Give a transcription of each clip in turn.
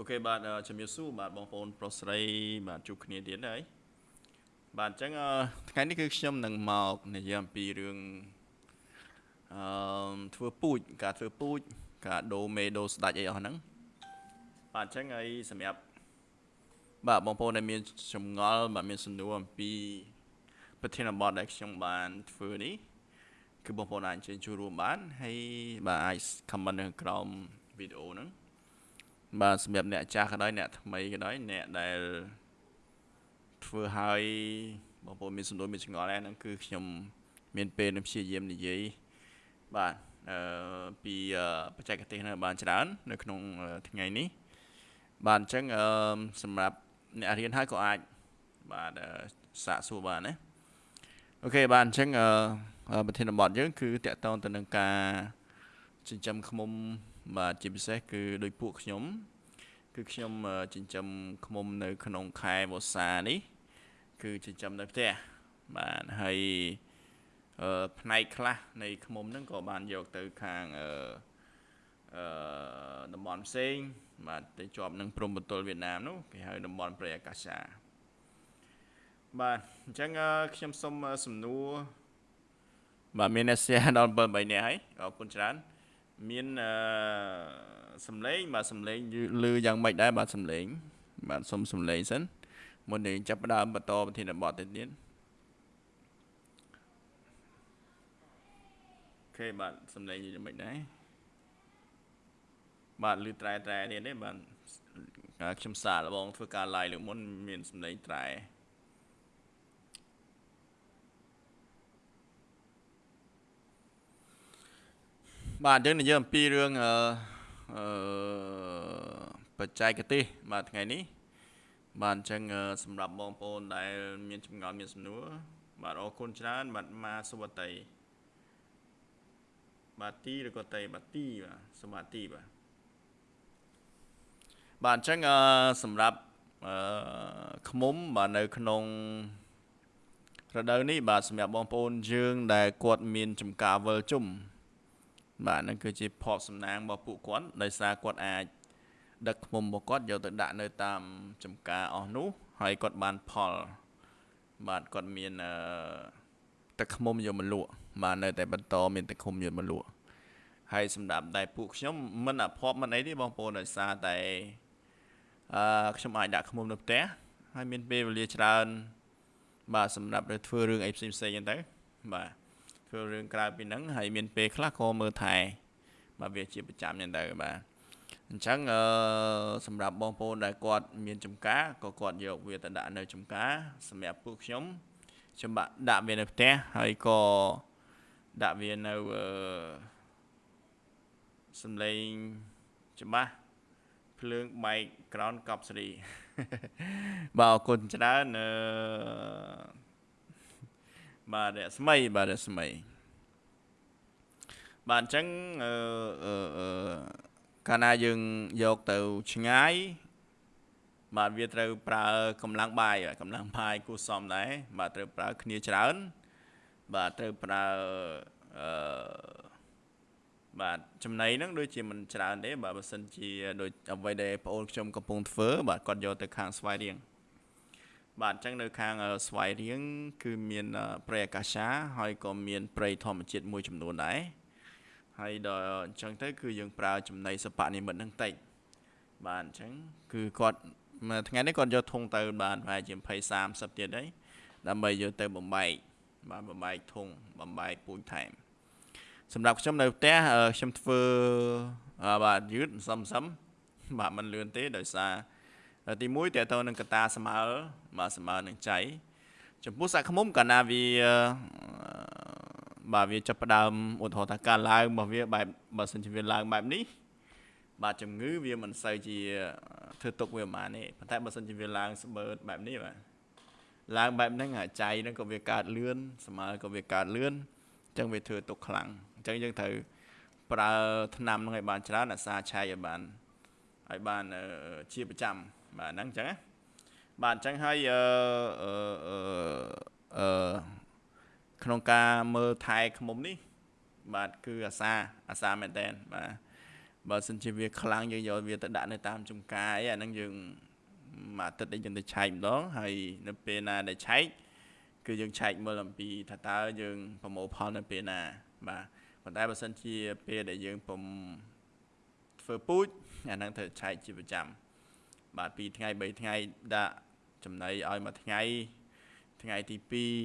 អូខេបាទជំរាបសួរបាទបងប្អូនប្រុសស្រីបាទជួបគ្នាទៀតហើយបាទអញ្ចឹងថ្ងៃនេះគឺខ្ញុំនឹងមកនិយាយអំពីរឿងអឺធ្វើពូជការធ្វើពូជការដូរមេដូរស្ដាច់អីអស់ហ្នឹងបាទអញ្ចឹងហើយសម្រាប់បាទបងប្អូនដែលមានចម្ងល់បាទមានសំណួរអំពី ប្រធានបទដែលខ្ញុំបានធ្វើនេះគឺបងប្អូនអាចអញ្ជើញចូលរួមបានហើយបាទអាច comment នៅក្រោមវីដេអូហ្នឹង បាទសម្រាប់អ្នកចាស់ក៏ដោយអ្នកថ្មីក៏ដោយអ្នកដែលធ្វើឲ្យបងប្អូនមានសំណួរមានឆ្ងល់ហ្នឹងគឺខ្ញុំមានពេលនឹងព្យាយាមនិយាយបាទអឺពីបច្ចេកទេសនៅបានច្រើន នៅក្នុងថ្ងៃនេះបាទអញ្ចឹងអឺសម្រាប់អ្នករៀនហើយក៏អាចបាទសាកសួរបានណាអូខេបាទអញ្ចឹងអឺប្រធានបទយើងគឺតកតងទៅនឹងការចិញ្ចឹមឃ្មុំ បាទជាពិសេសគឺដោយពួកខ្ញុំ គឺខ្ញុំចិញ្ចឹមឃ្មុំនៅ ក្នុងខែវស្សានេះ គឺចិញ្ចឹមនៅផ្ទះបាទហើយអឺផ្នែកខ្លះនៃឃ្មុំហ្នឹងក៏បានយកទៅខាងអឺអឺតំបន់ផ្សេង បាទទៅជាប់នឹងព្រំបន្ទល់វៀតណាមនោះគេហៅតំបន់ព្រៃអាកាសាបាទអញ្ចឹងខ្ញុំសូមសំណួរបាទមានអ្នក share ដល់7 3នាក់ហើយអរគុណច្រើន មានអឺសំឡេងបាទសំឡេងឮយ៉ាងម៉េចដែរបាទសំឡេងបាទសុំសំឡេងសិនមុននឹងចាប់ផ្ដើមបន្តប្រធានបទទៅទៀតអូខេបាទសំឡេងយ៉ាងម៉េចដែរបាទឮត្រែត្រែនេះទេបាទខ្ញុំសាកល្បងធ្វើការ live លើកមុនមានសំឡេងត្រែ បាទយើងនិយាយអំពីរឿងអឺអឺបច្ចេកទេសបាទថ្ងៃនេះបាទអញ្ចឹងសម្រាប់បងប្អូនដែល មានចម្ងល់មានសំណួរបាទអរគុណច្រើនបាទមកសុវតីបាទទីឬក៏តេបាទទីបាទសម្បត្តិទីបាទបាទអញ្ចឹងសម្រាប់អឺខ្មុំបាទនៅក្នុងរដូវនេះបាទសម្រាប់បងប្អូនយើងដែលគាត់មានចំការវិលជុំ បាទហ្នឹងគឺជាភ័ព្វសំណាងរបស់ពួកគាត់ដោយសារគាត់អាចដឹកឃុំរបស់គាត់យកទៅដាក់នៅតាមចំការអស់នោះហើយគាត់បានផល បាទគាត់មានអឺទឹកឃុំយកមកលក់បាទនៅតែបន្តមានទឹកឃុំយកមកលក់ហើយសម្រាប់តែពួកខ្ញុំមិនអភ័ព្វមិនអីទេបងប្អូនដោយសារតែអឺខ្ញុំអាចដាក់ឃុំនៅផ្ទះហើយមានពេលវេលាច្រើន បាទសម្រាប់ទៅធ្វើរឿងអីផ្សេងផ្សេងហ្នឹងទៅបាទ ធ្វើរឿងក្រៅពីហ្នឹងហើយមានពេលខ្លះក៏មើលថែបាទវាជាប្រចាំហ្នឹងទៅបាទអញ្ចឹងអឺសម្រាប់បងប្អូនដែលគាត់មានចំការក៏គាត់យកវាទៅដាក់នៅចំការសម្រាប់ពួកខ្ញុំខ្ញុំបាក់ដាក់វានៅផ្ទះហើយក៏ដាក់វានៅអឺសំឡេងច្បាស់ភ្លើងបែកក្រោនកប់សេរីបាទអរគុណច្រើនអឺ បាទរស្មីបាទរស្មីបាទអញ្ចឹងអឺអឺកាលណាយើងយកទៅឆ្ងាយបាទវាត្រូវប្រើកម្លាំងបាយកម្លាំងបាយគួសមដែរបាទត្រូវប្រើគ្នាច្រើនបាទត្រូវប្រើអឺបាទចំណៃហ្នឹងដូចជាមិនច្រើនទេបាទបើសិនជាដូចអ្វីដែលបងអូនខ្ញុំកំពុងធ្វើបាទគាត់យកទៅខាងស្វាយរៀង បាទអញ្ចឹងនៅខាងស្វាយរៀងគឺមានព្រៃអាកាសាហើយក៏មានព្រៃធម្មជាតិមួយចំនួនដែរហើយដល់អញ្ចឹងទៅគឺយើងប្រើចំណីសពនិមិត្តហ្នឹងតិចបាទអញ្ចឹងគឺគាត់មួយថ្ងៃនេះគាត់យកធុងទៅបានប្រហែលជា20 30ទៀតហើយដើម្បីយកទៅបំបែកបាទបំបែកធុងបំបែកពូជថែមសម្រាប់ខ្ញុំនៅផ្ទះខ្ញុំធ្វើបាទយឺតសឹមសឹមបាទមិនលឿនទេដោយសារ ទី1តើតើនឹងកតាស្មើបាទស្មើនឹងចៃចំពោះសាក់ខ្មុំកាលណាវាបាទវាចាប់ផ្ដើមឧទាហរណ៍ថាការឡើងរបស់វាបែបបើសិនជាវាឡើងបែបនេះបាទជំងឺវាមិនសូវជាធ្វើទុកវាប្រហែលទេប៉ុន្តែបើសិនជាវាឡើងស្បឺតបែបនេះបាទឡើងបែបហ្នឹងចៃហ្នឹងក៏វាកើតលឿនស្មើក៏វាកើតលឿនអញ្ចឹងវាធ្វើទុកខ្លាំងអញ្ចឹងយើងត្រូវប្រើថ្នាំហ្នឹងឲ្យបានច្រើនអាសាឆៃឲ្យបានឲ្យបានជាប្រចាំ បាទហ្នឹងអញ្ចឹងណាបាទអញ្ចឹងហើយអឺអឺអឺក្នុងការមើលថែខ្មុំនេះ បាទគឺអាសាអាសាមែនតែនបាទបើសិនជាវាខ្លាំងយើងយកវាទៅដាក់នៅតាមចំការអីអាហ្នឹងយើងមួយអាទិត្យនេះយើងទៅឆែកម្ដងហើយនៅពេលណាដែលឆែកគឺយើងឆែកមើលអំពីថាតើយើងប្រមូលផលនៅពេលណាបាទប៉ុន្តែបើសិនជាពេលដែលយើងពុំធ្វើពូជអាហ្នឹងត្រូវឆែកជាប្រចាំ បាទ2ថ្ងៃ3ថ្ងៃដាក់ចំណីឲ្យមួយថ្ងៃថ្ងៃទី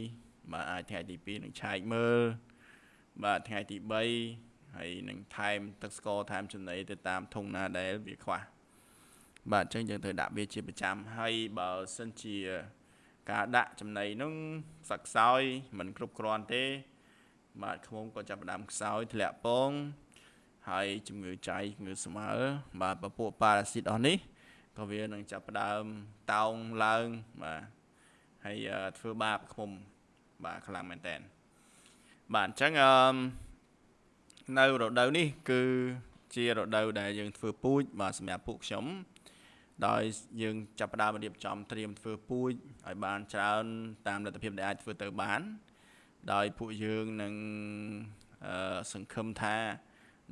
2បាទអាចថ្ងៃទី2នឹងឆែកមើលបាទថ្ងៃទី3ហើយនឹងថែមទឹកស្ករថែមចំណីទៅតាមធុងណាដែលវាខ្វះបាទអញ្ចឹងយើងត្រូវដាក់វាជាប្រចាំហើយបើសិនជាការដាក់ចំណីនោះសឹកខ្សោយមិនគ្រប់គ្រាន់ទេ បាទខ្មុំក៏ចាប់ផ្ដើមខ្សោយធ្លាក់ពងហើយជំងឺចៃជំងឺស្មើបាទពពួកប៉ារ៉ាស៊ីតអស់នេះ ក៏វានឹងចាប់ផ្ដើមតោងឡើងបាទហើយធ្វើបាបខ្មុំបាទខ្លាំងមែនតើបាទអញ្ចឹងអឺនៅរដូវនេះ គឺជារដូវដែលយើងធ្វើពូជបាទសម្រាប់ពួកខ្ញុំដោយយើងចាប់ផ្ដើមរៀបចំត្រៀមធ្វើពូជឲ្យបានច្រើនតាមលទ្ធភាពដែលអាចធ្វើទៅបាន ដោយពួកយើងនឹងសង្ឃឹមថា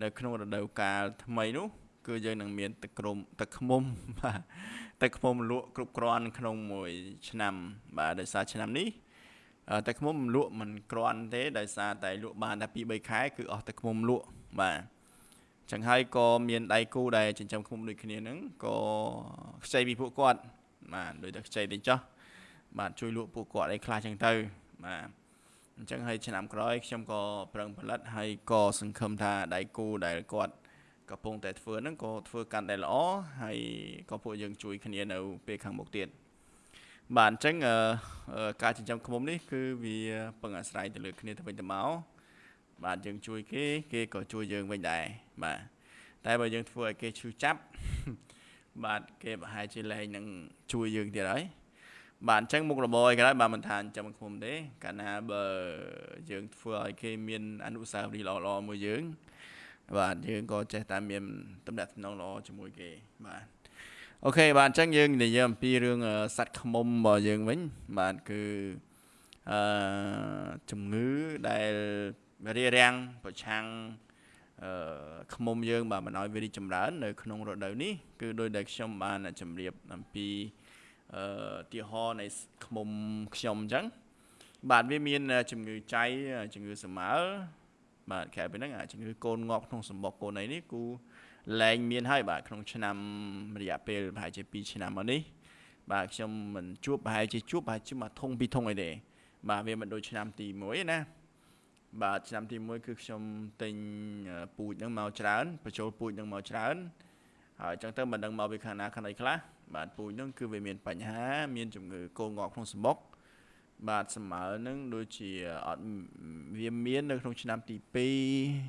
នៅក្នុងរដូវកាលថ្មីនោះ គឺយើងនឹងមានទឹកក្រុមទឹកខ្មុំបាទទឹកខ្មុំលក់គ្រប់គ្រាន់ក្នុងមួយ ឆ្នាំ បាទដោយសារឆ្នាំនេះទឹកខ្មុំលក់មិនគ្រាន់ទេដោយសារតែលក់បានតែ2 3ខែគឺអស់ទឹកខ្មុំលក់បាទចឹងហើយក៏មានដៃគូដែលចិញ្ចឹមខ្មុំដូចគ្នាហ្នឹងក៏ខ្ចីពីពួកគាត់បាទដូចតែខ្ចីទៅចោះបាទជួយលក់ពួកគាត់ឲ្យខ្លះចឹងទៅបាទអញ្ចឹងហើយឆ្នាំក្រោយខ្ញុំក៏ប្រឹងផលិតហើយក៏សង្ឃឹមថាដៃគូដែលគាត់ កំពុងតែធ្វើហ្នឹងក៏ធ្វើកាន់តែល្អហើយក៏ពួកយើងជួយគ្នានៅពេលខាងមុខទៀតបាទអញ្ចឹងការចិញ្ចឹមឃ្មុំនេះគឺវាពឹងអាស្រ័យទៅលើគ្នាទៅវិញទៅមកបាទយើងជួយគេគេក៏ជួយយើងវិញដែរបាទតែបើយើងធ្វើឲ្យគេឈឺចាប់បាទគេប្រហែលជាលែងនឹងជួយយើងទៀតហើយបាទអញ្ចឹងមុខរបរឯក្រោយបាទមិនថាចិញ្ចឹមឃ្មុំទេកាលណាបើយើងធ្វើឲ្យគេមានអនុស្សាវរីយ៍ល្អៗមួយយើង បាទយើងក៏ចេះតែមានតំណែងតំណងល្អជាមួយគេបាទអូខេបាទអញ្ចឹងយើងនិយាយអំពីរឿងសัตว์ខ្មុំរបស់យើងវិញបាទគឺអឺជំងឺដែលរារាំងប្រឆាំងអឺខ្មុំយើងបាទមិនឲ្យវារីកចម្រើននៅក្នុងរដូវនេះគឺដោយដែលខ្ញុំបានជម្រាបអំពីអឺទីហោនៃខ្មុំខ្ញុំអញ្ចឹងបាទវាមានជំងឺចៃជំងឺសម្មើ បាទក្រៅពីហ្នឹងជំងឺកូនងាប់ក្នុងសម្បុកកូនអីនេះគូលែងមានហើយបាទក្នុងឆ្នាំរយៈពេលប្រហែលជា2ឆ្នាំមកនេះបាទខ្ញុំមិនជួបប្រហែលជាជួបប្រហែលជាមួយធុងពីរធុងអីទេបាទវាមិនដូចឆ្នាំទី1ទេណាបាទឆ្នាំទី1គឺខ្ញុំទិញពូជហ្នឹងមកច្រើនបញ្ចូលពូជហ្នឹងមកច្រើនហើយអញ្ចឹងទៅមិនដឹងមកពីខាងណាខាងអីខ្លះបាទពូជហ្នឹងគឺវាមានបញ្ហា មានជំងឺកូនងាប់ក្នុងសម្បុក បាទស្មើនឹងដូចជាអត់វាមាននៅក្នុងឆ្នាំទី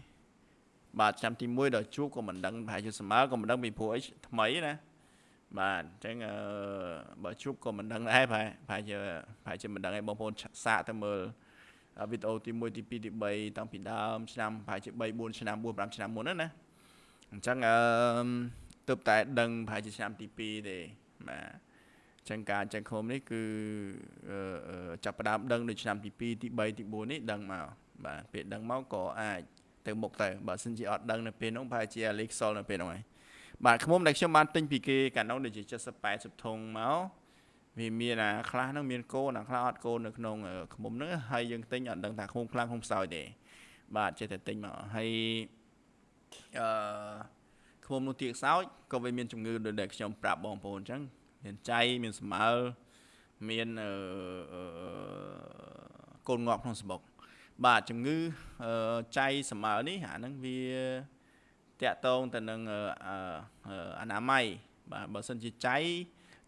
2បាទឆ្នាំទី1ដល់ជួបក៏មិនដឹងប្រហែលជាស្មើក៏មិនដឹងពីព្រោះអីថ្មីណាបាទអញ្ចឹងអឺបើជួបក៏មិនដឹងដែរប្រហែលប្រហែលជាប្រហែលជាមិនដឹងឯងបងប្អូនសាកទៅមើលវីដេអូទី1ទី2ទី3តាំងពីដើមឆ្នាំប្រហែលជា3 4ឆ្នាំ4 5ឆ្នាំមុនណាអញ្ចឹងអឺទើបតែដឹងប្រហែលជាឆ្នាំទី2ទេបាទ ចឹងការចឹងខុំនេះគឺចាប់ផ្ដើមដឹងនៅឆ្នាំទី2ទី3ទី4នេះដឹងមកបាទពេលដឹងមកក៏អាចទៅមុខទៅបើសិនជាអត់ដឹងនៅពេលនោះប្រហែលជាអាលីខ្សលនៅពេលនោះហើយបាទខ្មុំដែលខ្ញុំបានទិញពីគេកាលនោះដូចជា70 80ធុងមកវាមានអាខ្លះហ្នឹងមានកូនអាខ្លះអត់កូននៅក្នុងខ្មុំហ្នឹងហើយយើងទិញអត់ដឹងថាខ្មុំខ្លាំងខ្មុំខ្សោយទេបាទចេះតែទិញមកហើយអឺខ្មុំនោះទៀកសោចក៏វាមានជំងឺដូចដែលខ្ញុំប្រាប់បងប្អូនអញ្ចឹង មានចៃមានស្មើមានកូនងាប់ក្នុងសបុកបាទជំងឺចៃស្មើនេះអាហ្នឹងវាតាក់ទងទៅនឹងអនាម័យបាទបើសិនជាចៃ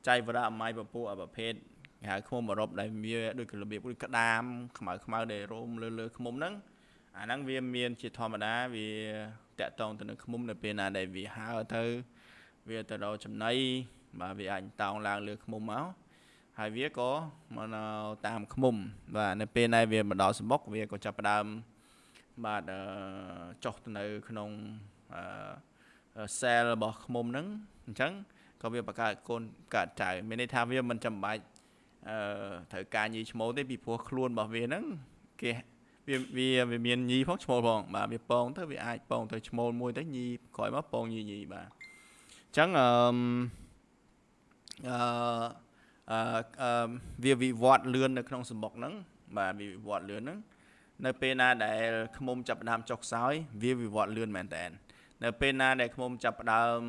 ចៃវរៈអម័យពពួកប្រភេទគេហៅឃុំអឺរ៉ុបដែលវាដូចរបៀបដូចក្តាមខ្មៅខ្មៅដែលរោមលើលើឃុំហ្នឹងអាហ្នឹងវាមានជាធម្មតាវាតាក់ទងទៅនឹងឃុំនៅពេលណាដែលវាហើទៅវាទៅដល់ចំណី បាទវាអាចតោងឡើងលើឃុំមកហើយវាក៏មកតាមឃុំបាទនៅពេលណាវាមកដល់សម្បុកវាក៏ចាប់ផ្ដើមបាទចុះទៅនៅក្នុងសែលរបស់ឃុំហ្នឹងអញ្ចឹងក៏វាបង្កើតកូនកើតចៅមានន័យថាវាមិនចាំបាច់អឺត្រូវការញីឈ្មោះទេពីព្រោះខ្លួនរបស់វាហ្នឹងគេវាវាវាមានញីផងឈ្មោលផងបាទវាពងទៅវាអាចពងទៅឈ្មោលមួយទៅញីក្រោយមកពងញីញីបាទអញ្ចឹងអឺ អឺអឺវាវិវត្តលឿននៅក្នុងសម្បុកហ្នឹងបាទវាវិវត្តលឿនហ្នឹងនៅពេលណាដែលខ្មុំចាប់ផ្ដើមចុះខ្សោយវាវិវត្តលឿនមែនតើនៅពេលណាដែលខ្មុំចាប់ផ្ដើម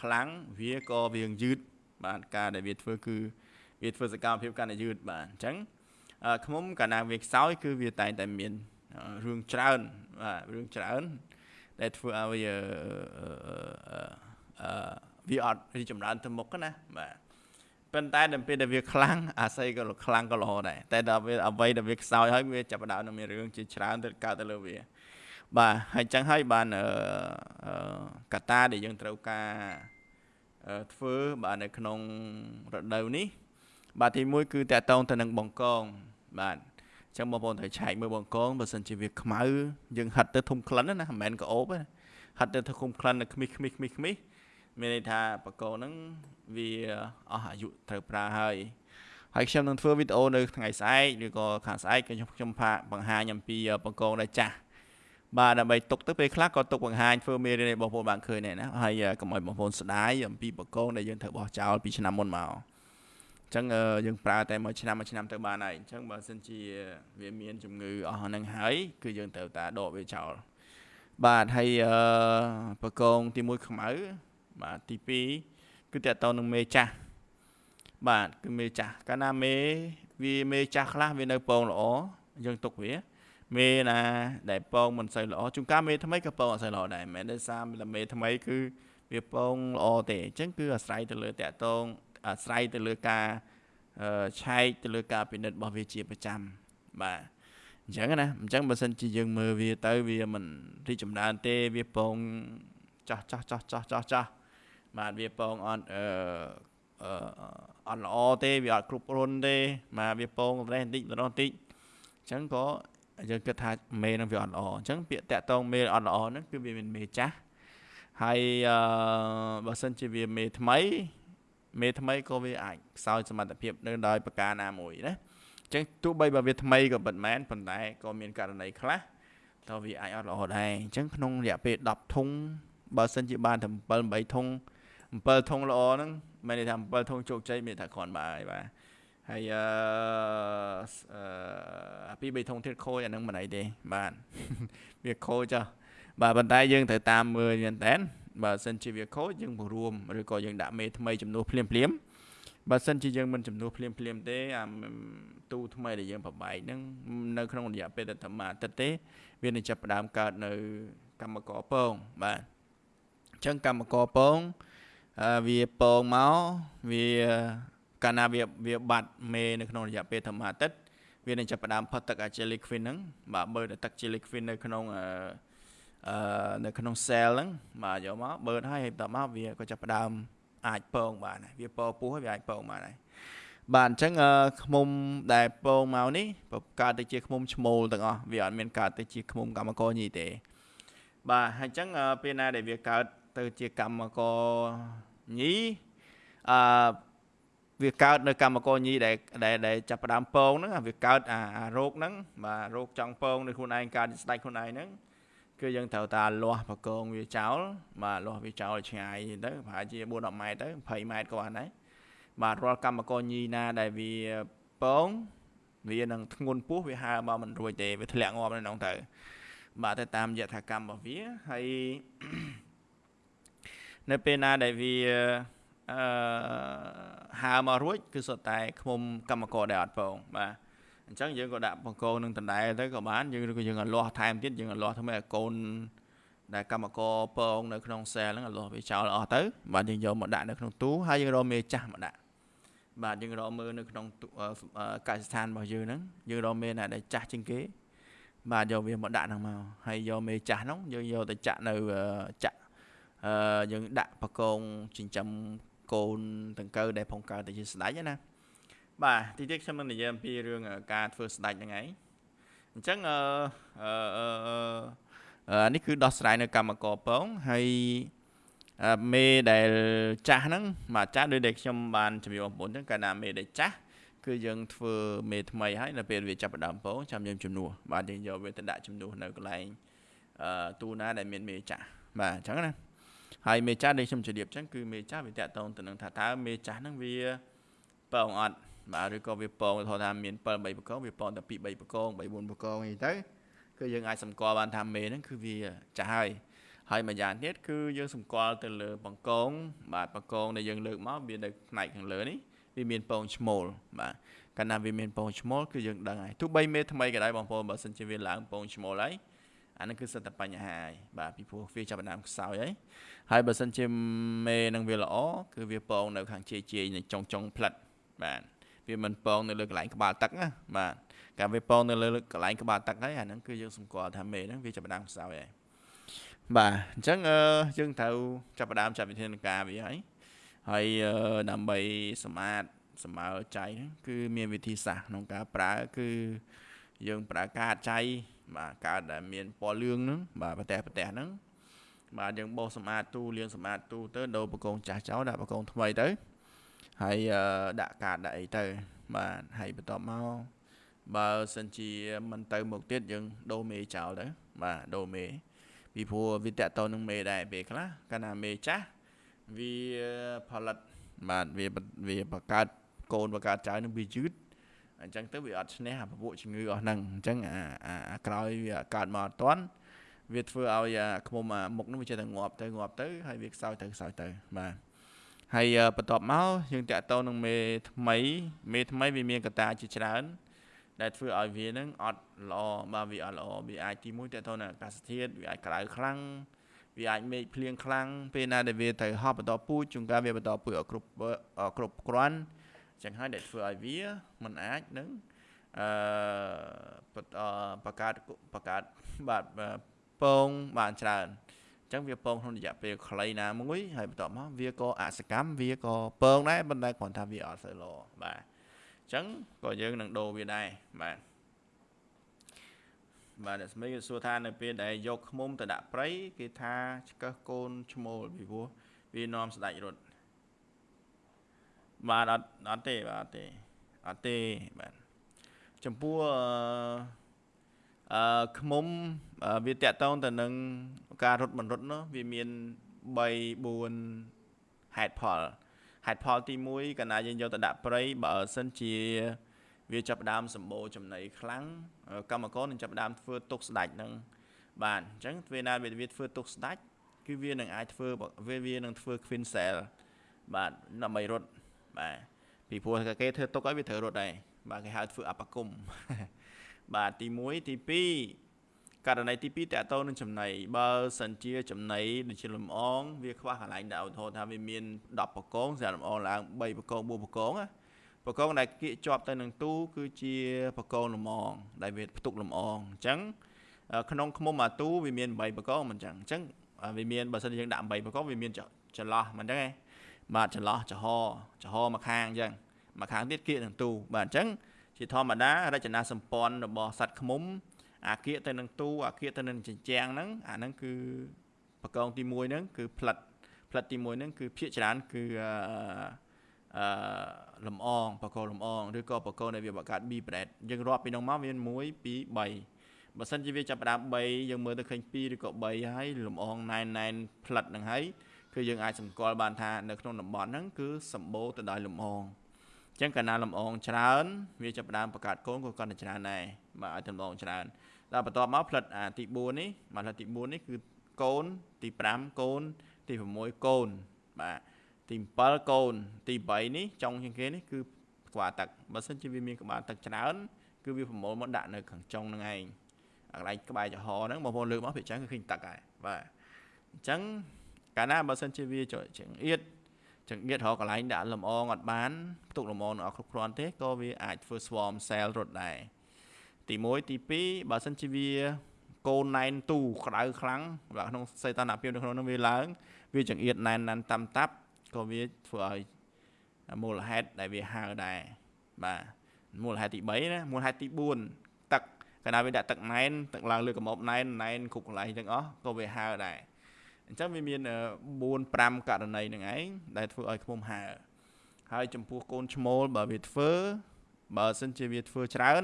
ខ្លាំងវាក៏វាងយឺតបាទការដែលវាធ្វើគឺវាធ្វើសកម្មភាពកាន់តែយឺតបាទអញ្ចឹងខ្មុំកាលណាវាខ្សោយគឺវាតែងតែមានរឿងច្រើនបាទរឿងច្រើនដែលធ្វើឲ្យវា វាអត់រីចម្រើនទៅមុខណាបាទប៉ុន្តែដល់ពេលដែលវាខ្លាំងអាស័យក៏ខ្លាំងក៏ល្អដែរតែដល់វាអ្វីដែលវាខ្សោយហើយវាចាប់ផ្ដើមនឹងមានរឿងជាច្រើនទៅកើតទៅលើវា បាទហើយចឹងហើយបានកតាដែលយើងត្រូវការធ្វើបាទនៅក្នុងរដូវនេះ បាទទី1គឺតកតងទៅនឹងបង្កង បាទអញ្ចឹងបងប្អូនត្រូវឆែកមើលបង្កងបើសិនជាវាខ្មៅយើងហិតទៅធុំក្លិនណាមិនមែនក្អូបទេហិតទៅធុំក្លិននៅខ្មិសខ្មិសខ្មិសខ្មិស មានន័យថាបកោហ្នឹងវាអស់អាយុត្រូវប្រើហើយហើយខ្ញុំនឹងធ្វើវីដេអូនៅថ្ងៃស្អែកឬក៏ខាងស្អែកខ្ញុំខ្ញុំផាកបង្ហាញអំពីបកោដែលចាស់បាទដើម្បីទុកទៅពេលខ្លះក៏ទុកបង្ហាញធ្វើមេរៀនឲ្យបងប្អូនបានឃើញដែរណាហើយកុំឲ្យបងប្អូនស្ដាយអំពីបកោដែលយើងត្រូវបោះចោលពីឆ្នាំមុនមកអញ្ចឹងយើងប្រើតែមួយឆ្នាំមួយឆ្នាំទៅបានហើយអញ្ចឹងបើសិនជាវាមានជំងឺអស់ហ្នឹងហើយគឺយើងត្រូវតាដកវាចោលបាទហើយអឺបកងទី1ខ្មៅ បាទទី2គឺតើតទៅនឹងមេចាស់បាទគឺមេចាស់កាលណាមេវាមេចាស់ខ្លះវានៅពងល្អយើងទុកវាមេណាដែលពងមិនសូវល្អជួនកាលមេថ្មីក៏ពងអត់សូវល្អដែរមិនមែនដោយសារមេថ្មីគឺវាពងល្អទេអញ្ចឹងគឺអាស្រ័យទៅលើតកតងអាស្រ័យទៅលើការឆែកទៅលើការពិនិត្យរបស់វាជាប្រចាំបាទអញ្ចឹងណាអញ្ចឹងបើសិនជាយើងមើលវាទៅវាមិនរីចម្រើនទេវាពងចាស់ចាស់ចាស់ចាស់ចាស់ចាស់ បាទវាពងអត់អឺអត់ល្អទេវាអត់គ្រប់រុនទេបាទវាពងរេះបន្តិចម្ដងបន្តិចអញ្ចឹងក៏យើងគិតថាមេនឹងវាអត់ល្អអញ្ចឹងពាក្យតាក់តងមេអត់ល្អហ្នឹងគឺវាមានមេចាស់ហើយអឺបើសិនជាវាមេថ្មី មេថ្មីក៏វាអាចខ្សោយសមត្ថភាពនៅដោយប្រការណាមួយណាអញ្ចឹងទោះបីបើវាថ្មីក៏ពិតមែនប៉ុន្តែក៏មានករណីខ្លះតើវាអាចអត់ល្អដែរអញ្ចឹងក្នុងរយៈពេល10ធុងបើសិនជាបានតែ7 8ធុង 7ធុងល្អហ្នឹងមានន័យថា7ធុងជោគជ័យមានថាគ្រាន់បើហើយបាទហើយអឺអាពី3ធុងទៀតខូចអាហ្នឹងមិនអីទេបាទវាខូចចាបាទប៉ុន្តែយើងត្រូវតាមមើលមែនតើបើសិនជាវាខូចយើងបង្រួមឬក៏យើងដាក់មេថ្មីចំនួនភ្លាមភ្លាមបើសិនជាយើងមិនចំនួនភ្លាមភ្លាមទេអាទូថ្មីដែលយើងប្របែកហ្នឹងនៅក្នុងរយៈពេលតែតែមួយអាទិត្យទេវានឹងចាប់ផ្ដើមកើតនៅកម្មករពងបាទអញ្ចឹងកម្មករពង វាពងមកវាកាលណាវាវាបាត់មេនៅក្នុងរយៈពេលធម្មអាទិត្យវានឹងចាប់ផ្ដើមផុតទឹកអា jelly queen ហ្នឹងបាទបើទឹក jelly queen នៅក្នុងអឺអឺនៅក្នុង cell ហ្នឹងបាទយកមកបើហើយហើយបន្តមកវាក៏ចាប់ផ្ដើមអាចពងបានវាពងពោះហើយវាអាចពងបានហើយបាទអញ្ចឹងខ្មុំដែលពងមកនេះកើតទៅជាខ្មុំឈ្មោលទាំងអស់វាអត់មានកើតទៅជាខ្មុំកម្មករញីទេបាទហើយអញ្ចឹងពេលណាដែលវាកើតទៅជាកម្មករ ញីអឺវាកើតនៅកម្មករញីដែលដែលចាប់ផ្ដើមពងហ្នឹងវាកើតអារោគហ្នឹងបាទរោគចង់ពងនៅខ្លួនឯងកើតស្ដាច់ខ្លួនឯងហ្នឹងគឺយើងត្រូវតាលាស់បកងវាចោលបាទលាស់វាចោលឆ្ងាយទៅប្រហែលជា4 10ម៉ែត្រទៅ20ម៉ែត្រក៏បានដែរបាទរាល់កម្មករញីណាដែលវាពងវានឹងធ្ងន់ពោះវាហើមកមិនរួចទេវាធ្លាក់ងាប់នៅក្នុងទៅបាទទៅតាមយថាកម្មរបស់វាហើយ នៅពេលណាដែលវាអឺហើមករួចគឺសុទ្ធតែឃុំកម្មករដែលអត់ពងបាទអញ្ចឹងយើងក៏ដាក់បង្គោលនឹងដដែលទៅក៏បានយើងក៏យើងក៏លាស់ថែមទៀតយើងក៏លាស់ធ្វើឲ្យកូនដែលកម្មករពងនៅក្នុងសែលហ្នឹងលាស់វាចោលអស់ទៅបាទយើងយកមកដាក់នៅក្នុងទូហើយយើងរកមេចាស់មកដាក់បាទយើងរកមើលនៅក្នុងកសិដ្ឋានរបស់យើងហ្នឹងយើងរកមេណាដែលចាស់ជាងគេបាទយកវាមកដាក់ហ្នឹងមកហើយយកមេចាស់ហ្នឹងយើងយកទៅចាក់នៅចាក់ អឺយើងដាក់បកងចិញ្ចឹមកូនដង្កូវដែលផងកើតទៅជាស្ដេចណាបាទទីទៀតខ្ញុំនឹងនិយាយអំពីរឿងការធ្វើស្ដាច់ហ្នឹងឯងអញ្ចឹងអឺអឺនេះគឺដោះស្រាយនៅកម្មករពងហើយមេដែលចាស់ហ្នឹងបាទចាស់ដូចដែលខ្ញុំបានជំរាបបងប្អូនអញ្ចឹងកាលណាមេដែលចាស់គឺយើងធ្វើមេថ្មីហើយនៅពេលវាចាប់ផ្ដើមពងចាំយើងជំនួសបាទយើងយកវាទៅដាក់ជំនួសនៅកន្លែងអឺទូណាដែលមានមេចាស់បាទអញ្ចឹងណា ហើយមេចាស់ដែលខ្ញុំជម្រាបអញ្ចឹងគឺមេចាស់វាតកតងទៅនឹងថាតើមេចាស់ហ្នឹងវាពងអត់បាទឬក៏វាពងទៅថាមាន7 3បកងវាពងតែ2 3បកង3 4បកងអីទៅគឺយើងអាចសម្គាល់បានថាមេហ្នឹងគឺវាចាស់ហើយហើយមួយយ៉ាងទៀតគឺយើងសម្គាល់ទៅលើបង្គងបាទបង្គងដែលយើងលើកមកវានៅផ្នែកខាងលើនេះវាមានពងឈ្មោលបាទកាលណាវាមានពងឈ្មោលគឺយើងដឹងហើយទោះបីមេថ្មីក៏ដោយបងប្អូនបើសិនជាវាឡើងពងឈ្មោលហើយ អានឹងគឺសិតតែបញ្ហាហើយបាទពីព្រោះវាចាប់ផ្ដើមខ្សោយហើយហើយបើសិនជាមេនឹងវាល្អគឺវាពងនៅខាងជេជេនៅចុងចុងផ្លិតបាទវាមិនពងនៅលើកន្លែងក្បាលទឹកណាបាទកាលវាពងនៅលើកន្លែងក្បាលទឹកហើយអាហ្នឹងគឺយើងសម្គាល់ថាមេហ្នឹងវាចាប់ផ្ដើមខ្សោយហើយបាទអញ្ចឹងយើងត្រូវចាប់ផ្ដើមចាត់វិធានការវាហើយហើយដើម្បីសម្អាតសម្មើចៃហ្នឹងគឺមានវិធីសាស្ត្រក្នុងការប្រើគឺយើងប្រើកាតចៃ បាទកាតដែលមានពណ៌លឿងហ្នឹងបាទប្រទេសប្រទេសហ្នឹងបាទយើងបោសសម្អាតទូលាងសម្អាតទូទៅដូរបកងចាស់ចោលដាក់បកងថ្មីទៅហើយដាក់កាតដាក់អីទៅ បាទហើយបន្ទាប់មកបើសិនជាមិនទៅមុខទៀតយើងដូរមេចោលទៅបាទដូរមេពីព្រោះវាតកតនឹងមេដែរពេលខ្លះកាលណាមេចាស់វាផលិតបាទវាវាបង្កើតកូនបង្កើតចៅនឹងវាយឺត អញ្ចឹងទៅវាអត់ឈ្នះអាពពួកជំងឺអស់ហ្នឹងអញ្ចឹងអាអាក្រោយវាកើតមកអត់ទាន់វាធ្វើឲ្យខ្មុំអាមុខនោះវាចេះតែងាប់ទៅងាប់ទៅហើយវាខ្សោយទៅខ្សោយទៅបាទហើយបន្ទាប់មកយើងតាក់ទងនឹងមេថ្មីមេថ្មីវាមានកត្តាជាច្រើន ដែលធ្វើឲ្យវានឹងអត់ល្អបើវាអត់ល្អវាអាចទីមួយតើតើអាកាសធាតុវាអាចក្តៅខ្លាំងវាអាចមេឃភ្លៀងខ្លាំងពេលណាដែលវាត្រូវហប់បន្តពូជជួនកាលវាបន្តពូជអត់គ្រប់គ្រប់គ្រាន់ ចឹងហើយដែលធ្វើឲ្យវាមិនអាចនឹងអឺបង្កើតបង្កើតបាទពងបានច្រើនអញ្ចឹងវាពងក្នុងរយៈពេលខ្លីណាមួយហើយបន្ទាប់មកវាក៏អសកម្មវាក៏ពងដែរប៉ុន្តែគ្រាន់ថាវាអត់សូវល្អបាទអញ្ចឹងក៏យើងនឹងដូរវាដែរបាទបាទអ្នកស្មីគេសួរថានៅពេលដែលយកឃុំទៅដាក់ព្រៃគេថាឆ្កឹះកូនឈ្មោលពីព្រោះវានាំស្ដាច់រត់ បាទអត់អត់ទេបាទអត់ទេអត់ទេបាទចំពោះអឺឃុំវាតកតងទៅនឹងការរត់មិនរត់នោះវាមាន3 4ហេតុផលហេតុផលទី1កាលណាយើងយកទៅដាក់ព្រៃបើសិនជាវាចាប់ដើមសម្បូរចំណីខ្លាំងកម្មករនឹងចាប់ដើមធ្វើទុកស្ដាច់នឹងបាទអញ្ចឹងពេលណាវាធ្វើទុកស្ដាច់គឺវានឹងអាចធ្វើវាវានឹងធ្វើ queen cell បាទដើម្បីរត់ បាទពីព្រោះគេធ្វើទុកឲ្យវាត្រូវរត់ដែរបាទគេហៅធ្វើអបគមបាទទី1ទី2ករណីទី2តើតើនឹងចំណីបើសិនជាចំណីដូចជាលំអងវាខ្វះកន្លែងដាក់ឧទាហរណ៍ថាវាមាន10បកងសម្រាប់លំអងឡើង3បកង4បកងណាបកងដែលគៀកជាប់ទៅនឹងទូគឺជាបកងលំអង ដែលវាផ្ទុកលំអងអញ្ចឹងក្នុងឃុំអាទូវាមាន8បកងមិនអញ្ចឹងអញ្ចឹងវាមានបើសិនយើងដាក់8បកងវាមានចន្លោះមិនអញ្ចឹងឯង បាទចន្លោះចំហចំហមកខាងអញ្ចឹងមកខាងទៀតគៀកនឹងទូបាទអញ្ចឹងជាធម្មតារចនាសម្ព័ន្ធរបស់សត្វឃ្មុំអាគៀកទៅនឹងទូអាគៀកទៅនឹងជញ្ជាំងហ្នឹងអាហ្នឹងគឺបកងទី1ហ្នឹងគឺផ្លិតផ្លិតទី1ហ្នឹងគឺភាកច្រើនគឺអឺលំអងបកលំអងឬក៏បកដែលវាបង្កើត B bread យើងរាប់ពីនោះមកវា1 2 3បើសិនជាវាចាប់ផ្ដើម3យើងមើលទៅឃើញ2ឬក៏3ហើយលំអងណែនណែនផ្លិតហ្នឹងហើយ គឺយើងអាចសម្គាល់បានថានៅក្នុងតំបន់ហ្នឹងគឺសម្បូរទៅដោយលំអងអញ្ចឹងកាលណាលំអងច្រើនវាចាប់ផ្ដើមបង្កើតកូនក៏កាន់តែច្រើនដែរបាទឲ្យលំអងច្រើនដល់បន្ទាប់មកផ្លិតអាទី4នេះបាទផ្លិតទី4នេះគឺកូនទី5កូន ទី6កូនបាទទី7កូន ទី8នេះចុងជាងគេនេះគឺក្បាលទឹកបើសិនជាវាមានក្បាលទឹកច្រើនគឺវាប្រមូលមកដាក់នៅខាងចុងហ្នឹងឯងអាកន្លែងក្បែរចំហហ្នឹងបងប្អូនលើកមកភាគច្រើនគឺឃើញទឹកហើយបាទអញ្ចឹង កាលណាបើសិនជាវាចង្អៀតចង្អៀតរកកន្លែងដាក់លំអងអត់បានផ្ទុកលំអងអត់គ្រប់គ្រាន់ទេក៏វាអាចធ្វើ swarm cell រត់ដែរទី1ទី2បើសិនជាវាកូនណែនទូក្តៅខ្លាំងបាទក្នុងសេតនភាពនៅក្នុងនោះវាឡើង វាចង្អៀតណែនណាន់តាមតាប់ក៏វាធ្វើឲ្យមូលហេតុដែលវាហើដែរបាទមូលហេតុទី3ណាមូលហេតុទី4ទឹកកាលណាវាដាក់ទឹកណែនទឹកឡើងលើកម៉ប់ណែនណែនគ្រប់កន្លែងទាំងអស់ក៏វាហើដែរ អញ្ចឹងវាមាន4 5ករណីនឹងឯងដែលធ្វើឲ្យឃុំហើហើយចំពោះកូនឈ្មោលបើវាធ្វើបើសិនជាវាធ្វើច្រើន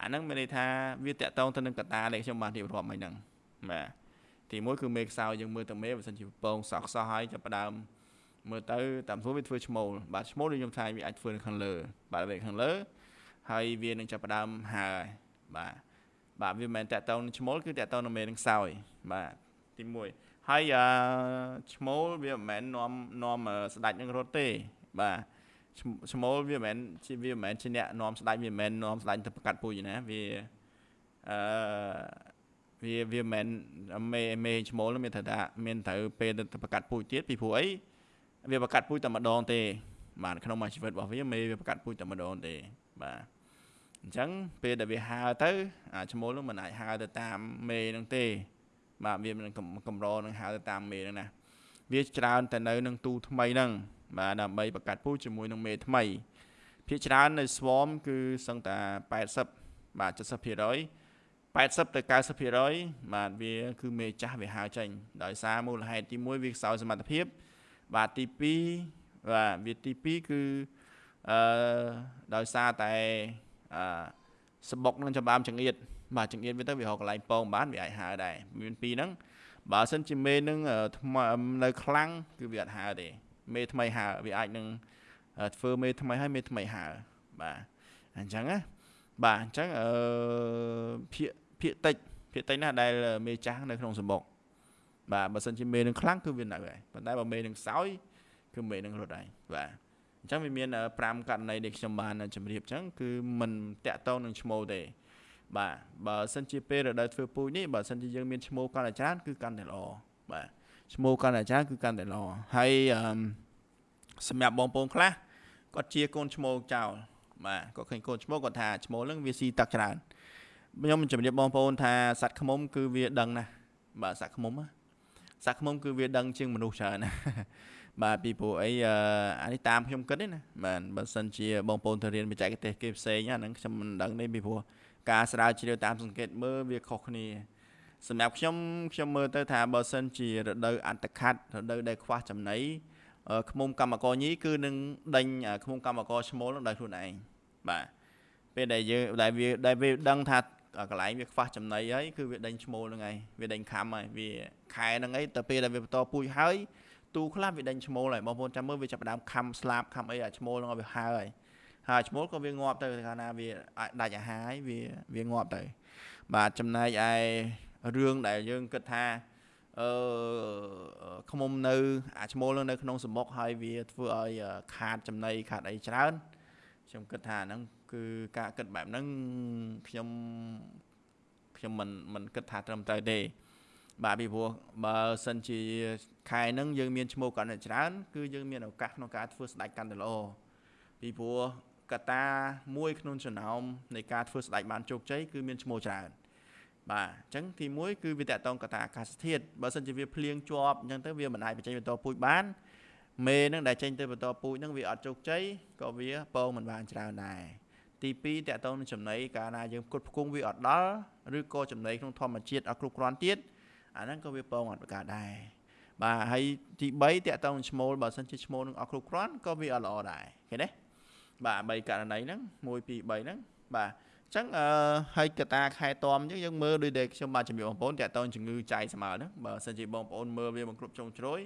អាហ្នឹងមានន័យថាវាតកតងទៅនឹងកតាដែលខ្ញុំបានរៀបរាប់មិញហ្នឹងបាទទីមួយគឺមេខ្សោយយើងមើលទៅមេបើសិនជាពងសក់សោះហើយចាប់ផ្ដើមមើលទៅតាមស្រួលវាធ្វើឈ្មោលបាទឈ្មោលដូចខ្ញុំថាវាអាចធ្វើនៅខាងលើបាទវាខាងលើហើយវានឹងចាប់ផ្ដើមហើបាទបាទវាមិនមែនតកតងនឹងឈ្មោលគឺតកតងនឹងមេនឹងខ្សោយបាទទី1 ហើយអឺឈ្មោលវាមិនមែននាំនាំស្ដាច់នឹងរត់ទេ បាទឈ្មោលវាមិនមែនជាវាមិនមែនជាអ្នកនាំស្ដាច់វាមិនមែននាំស្ដាច់ទៅប្រកាត់ពូជណាវាអឺវាវាមិនមែនមេមេឈ្មោលមានថាថាមានត្រូវពេលទៅប្រកាត់ពូជទៀតពីព្រោះអីវាប្រកាត់ពូជតែម្ដងទេបាទក្នុងមួយជីវិតរបស់វាមេវាប្រកាត់ពូជតែម្ដងទេបាទអញ្ចឹងពេលដែលវាហើទៅអាឈ្មោលនឹងមិនអាចហើទៅតាមមេនឹងទេ បាទវានឹងកម្រនឹងហើទៅតាមមេនឹងណាវាច្រើនតែនៅនឹងទូថ្មីហ្នឹងបាទដើម្បីបង្កាត់ពូជជាមួយនឹងមេថ្មីភាគច្រើននៅ swarm គឺសឹងតែ80បាទ70% 80ទៅ90%បាទវាគឺមេចាស់វាហើចេញដោយសារមូលហេតុទី1វាខ្សោយសមត្ថភាព បាទទី2បាទវាទី2គឺអឺដោយសារតែអឺសបុកនឹងចម្បាមចង្អៀត បាទចង្អៀតវាទៅវារកកន្លែងពងបានវាអាចហើដែរមានពីរហ្នឹងបើសិនជាមេនឹងនៅខ្លាំងគឺវាអត់ហើទេមេថ្មីហើវាអាចនឹងធ្វើមេថ្មីហើយមេថ្មីហើបាទអញ្ចឹងណាបាទអញ្ចឹងអឺភាកភាកតិចភាកតិចណាស់ដែលមេចាស់នៅក្នុងសម្បុកបាទបើសិនជាមេនឹងខ្លាំងគឺវានៅហើយប៉ុន្តែបើមេនឹងសោយគឺមេនឹងរត់ហើយបាទអញ្ចឹងវាមាន5ករណីដែលខ្ញុំបានជម្រាបអញ្ចឹងគឺมันតាក់ទងនឹងឈ្មោះទេ បាទបើសិនជាពេលរដូវធ្វើពូជនេះបើសិនជាយើងមានឈ្មោះកាន់តែច្រើនគឺកាន់តែល្អបាទឈ្មោះកាន់តែច្រើនគឺកាន់តែល្អហើយសម្រាប់បងប្អូនខ្លះគាត់ជាកូនឈ្មោះចោលបាទគាត់ឃើញកូនឈ្មោះគាត់ថាឈ្មោះហ្នឹងវាស៊ីទឹកច្រើនខ្ញុំជម្រាបបងប្អូនថាសត្វខ្មុំគឺវាដឹងណាស់បាទសត្វខ្មុំសត្វខ្មុំគឺវាដឹងជាងមនុស្សច្រើនណាបាទពីព្រោះអីអានេះតាមខ្ញុំគិតទេណាបាទបើសិនជាបងប្អូនទៅរៀនបច្ចេកទេសគេផ្សេងអាហ្នឹងខ្ញុំមិនដឹងទេពីព្រោះ ការស្រាវជ្រាវតាមសង្កេតមើលវាខុសគ្នាសម្រាប់ខ្ញុំខ្ញុំមើលទៅថាបើសិនជារដូវអន្តខាត់រដូវដែលខ្វះចំណីឃ្មុំកម្មករញីគឺនឹងដេញឃ្មុំកម្មករឈ្មោលនឹងដោយខ្លួនឯងបាទពេលដែលយើងដែលវាដែលវាដឹងថាកន្លែងវាខ្វះចំណីហើយគឺវាដេញឈ្មោលហ្នឹងហើយវាដេញខំហើយវាខែហ្នឹងហើយទៅពេលដែលវាបន្តពូជហើយទូខ្លះវាដេញឈ្មោលហើយបងប្អូនចាំមើលវាចាប់ដើមខំស្លាប់ខំអីអាឈ្មោលហ្នឹងឲ្យវាហើហើយ ហើយឈ្មោលក៏វាងាប់ទៅកាលណាវាដាច់អាហារហើយវាវាងាប់ទៅ បាទចំណែកឯរឿងដែលយើងគិតថាអឺខ្មុំនៅអាឈ្មោលនៅក្នុងសមុកហើយវាធ្វើឲ្យខាតចំណីខាតអីច្រើនខ្ញុំគិតថាហ្នឹងគឺការគិតបែបហ្នឹងខ្ញុំខ្ញុំមិនមិនគិតថាត្រឹមត្រូវទេបាទពីព្រោះបើសិនជាខែហ្នឹងយើងមានឈ្មោះកាន់តែច្រើន គឺយើងមានឱកាសក្នុងការធ្វើស្ដេចកាន់តែល្អពីព្រោះ កតាមួយក្នុងចំណោមនៃការធ្វើស្ដេចបានជោគជ័យគឺមានឈ្មោះច្រើនបាទអញ្ចឹងទី1គឺវាតកតងកតាអាកាសធាតុបើសិនជាវាភ្លៀងជាប់អញ្ចឹងទៅវាមិនអាចបញ្ចេញបន្តពូជបានមេនឹងដែលចេញទៅបន្តពូជនឹងវាអត់ជោគជ័យក៏វាពងមិនបានច្រើនដែរទី2តកតងនឹងចំណីកាលណាយើងផ្គត់ផ្គង់វាអត់ដល់ឬក៏ចំណីក្នុងធម្មជាតិអត់គ្រប់គ្រាន់ទៀតអាហ្នឹងក៏វាពងអត់ប្រកាសដែរបាទហើយទី3តកតងនឹងឈ្មោលបើសិនជាឈ្មោលនឹងអត់គ្រប់គ្រាន់ក៏វាអត់ល្អដែរឃើញទេ បាទ3ករណីហ្នឹង1 2 3ហ្នឹងបាទអញ្ចឹងអឺហើយកតាខែតមអញ្ចឹងយើងមើលដូចដែលខ្ញុំបានជំរាបបងប្អូនតកតងជំងឺចៃស្មើហ្នឹងបើសិនជាបងប្អូនមើលវាមិនគ្រប់ជ្រុងជ្រោយ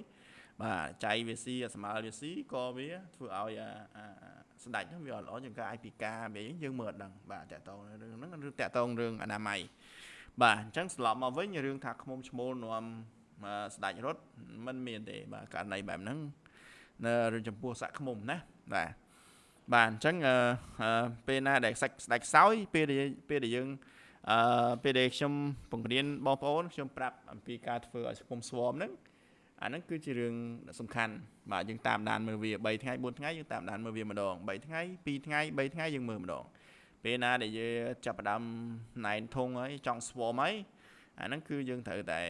បាទចៃវាស៊ីស្មើវាស៊ីក៏វាធ្វើឲ្យស្ដាច់ហ្នឹងវាអត់ល្អជាងការឲ្យពីការវាយើងមើលអត់ដឹងបាទតកតងរឿងហ្នឹងឬតកតងរឿងអនាម័យបាទអញ្ចឹងស្លប់មកវិញរឿងថាខ្មុំឈ្មោលនាំស្ដាច់រត់มันមានទេបាទករណីបែបហ្នឹងនៅចំពោះសាក់ខ្មុំណាបាទ បាទអញ្ចឹងពេលណាដែលសាច់ស្ដាច់ខ្សោយពេលដែលពេលដែលយើងអឺពេលដែលខ្ញុំបង្រៀនបងប្អូនខ្ញុំប្រាប់អំពីការធ្វើឲ្យសង្គមស្វមហ្នឹងអាហ្នឹងគឺជារឿងសំខាន់បាទយើងតាមដានមើលវា3ថ្ងៃ4ថ្ងៃយើងតាមដានមើលវាម្ដង3ថ្ងៃ2ថ្ងៃ3ថ្ងៃយើងមើលម្ដងពេលណាដែលយើងចាប់ផ្ដើមណែនធុងហើយចង់ស្វមហើយអាហ្នឹងគឺយើងត្រូវតែ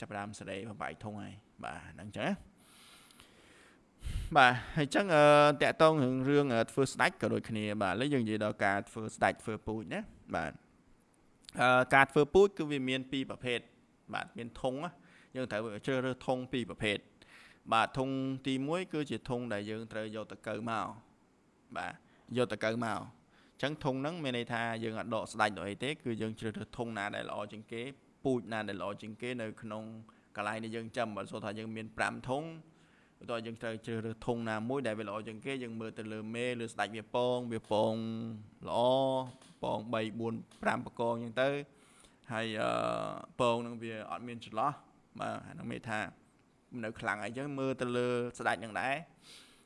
ចាប់ផ្ដើមសេរីបំបាយធុងហើយបាទហ្នឹងចឹងណា បាទហើយអញ្ចឹងតកតងរឿងរឿងធ្វើស្ដាច់ក៏ដូចគ្នាបាទឥឡូវយើងនិយាយដល់ការធ្វើស្ដាច់ធ្វើពូជណាបាទអឺការធ្វើពូជគឺវាមានពីរប្រភេទបាទមានធុងយើងត្រូវជ្រើសរើសធុងពីរប្រភេទបាទធុងទី1គឺជាធុងដែលយើងត្រូវយកទៅកើមកបាទយកទៅកើមកចឹងធុងហ្នឹងមានន័យថាយើងអត់ដកស្ដាច់ដល់អីទេគឺយើងជ្រើសរើសធុងណាដែលល្អជាងគេពូជណាដែលល្អជាងគេនៅក្នុងកន្លែងដែលយើងចាំបើសូថាយើងមាន5ធុង បន្ទាប់យើងត្រូវជ្រើសរើសធុងណាមួយដែលវាល្អជាងគេយើងមើលទៅលើមេលើស្ដាច់វាពងវាពងល្អពង3 4 5បកងអញ្ចឹងទៅហើយអឺពងនឹងវាអត់មានចន្លោះបាទអានឹងមានថានៅខ្លាំងអីចឹងមើលទៅលើស្ដាច់នឹងដែរ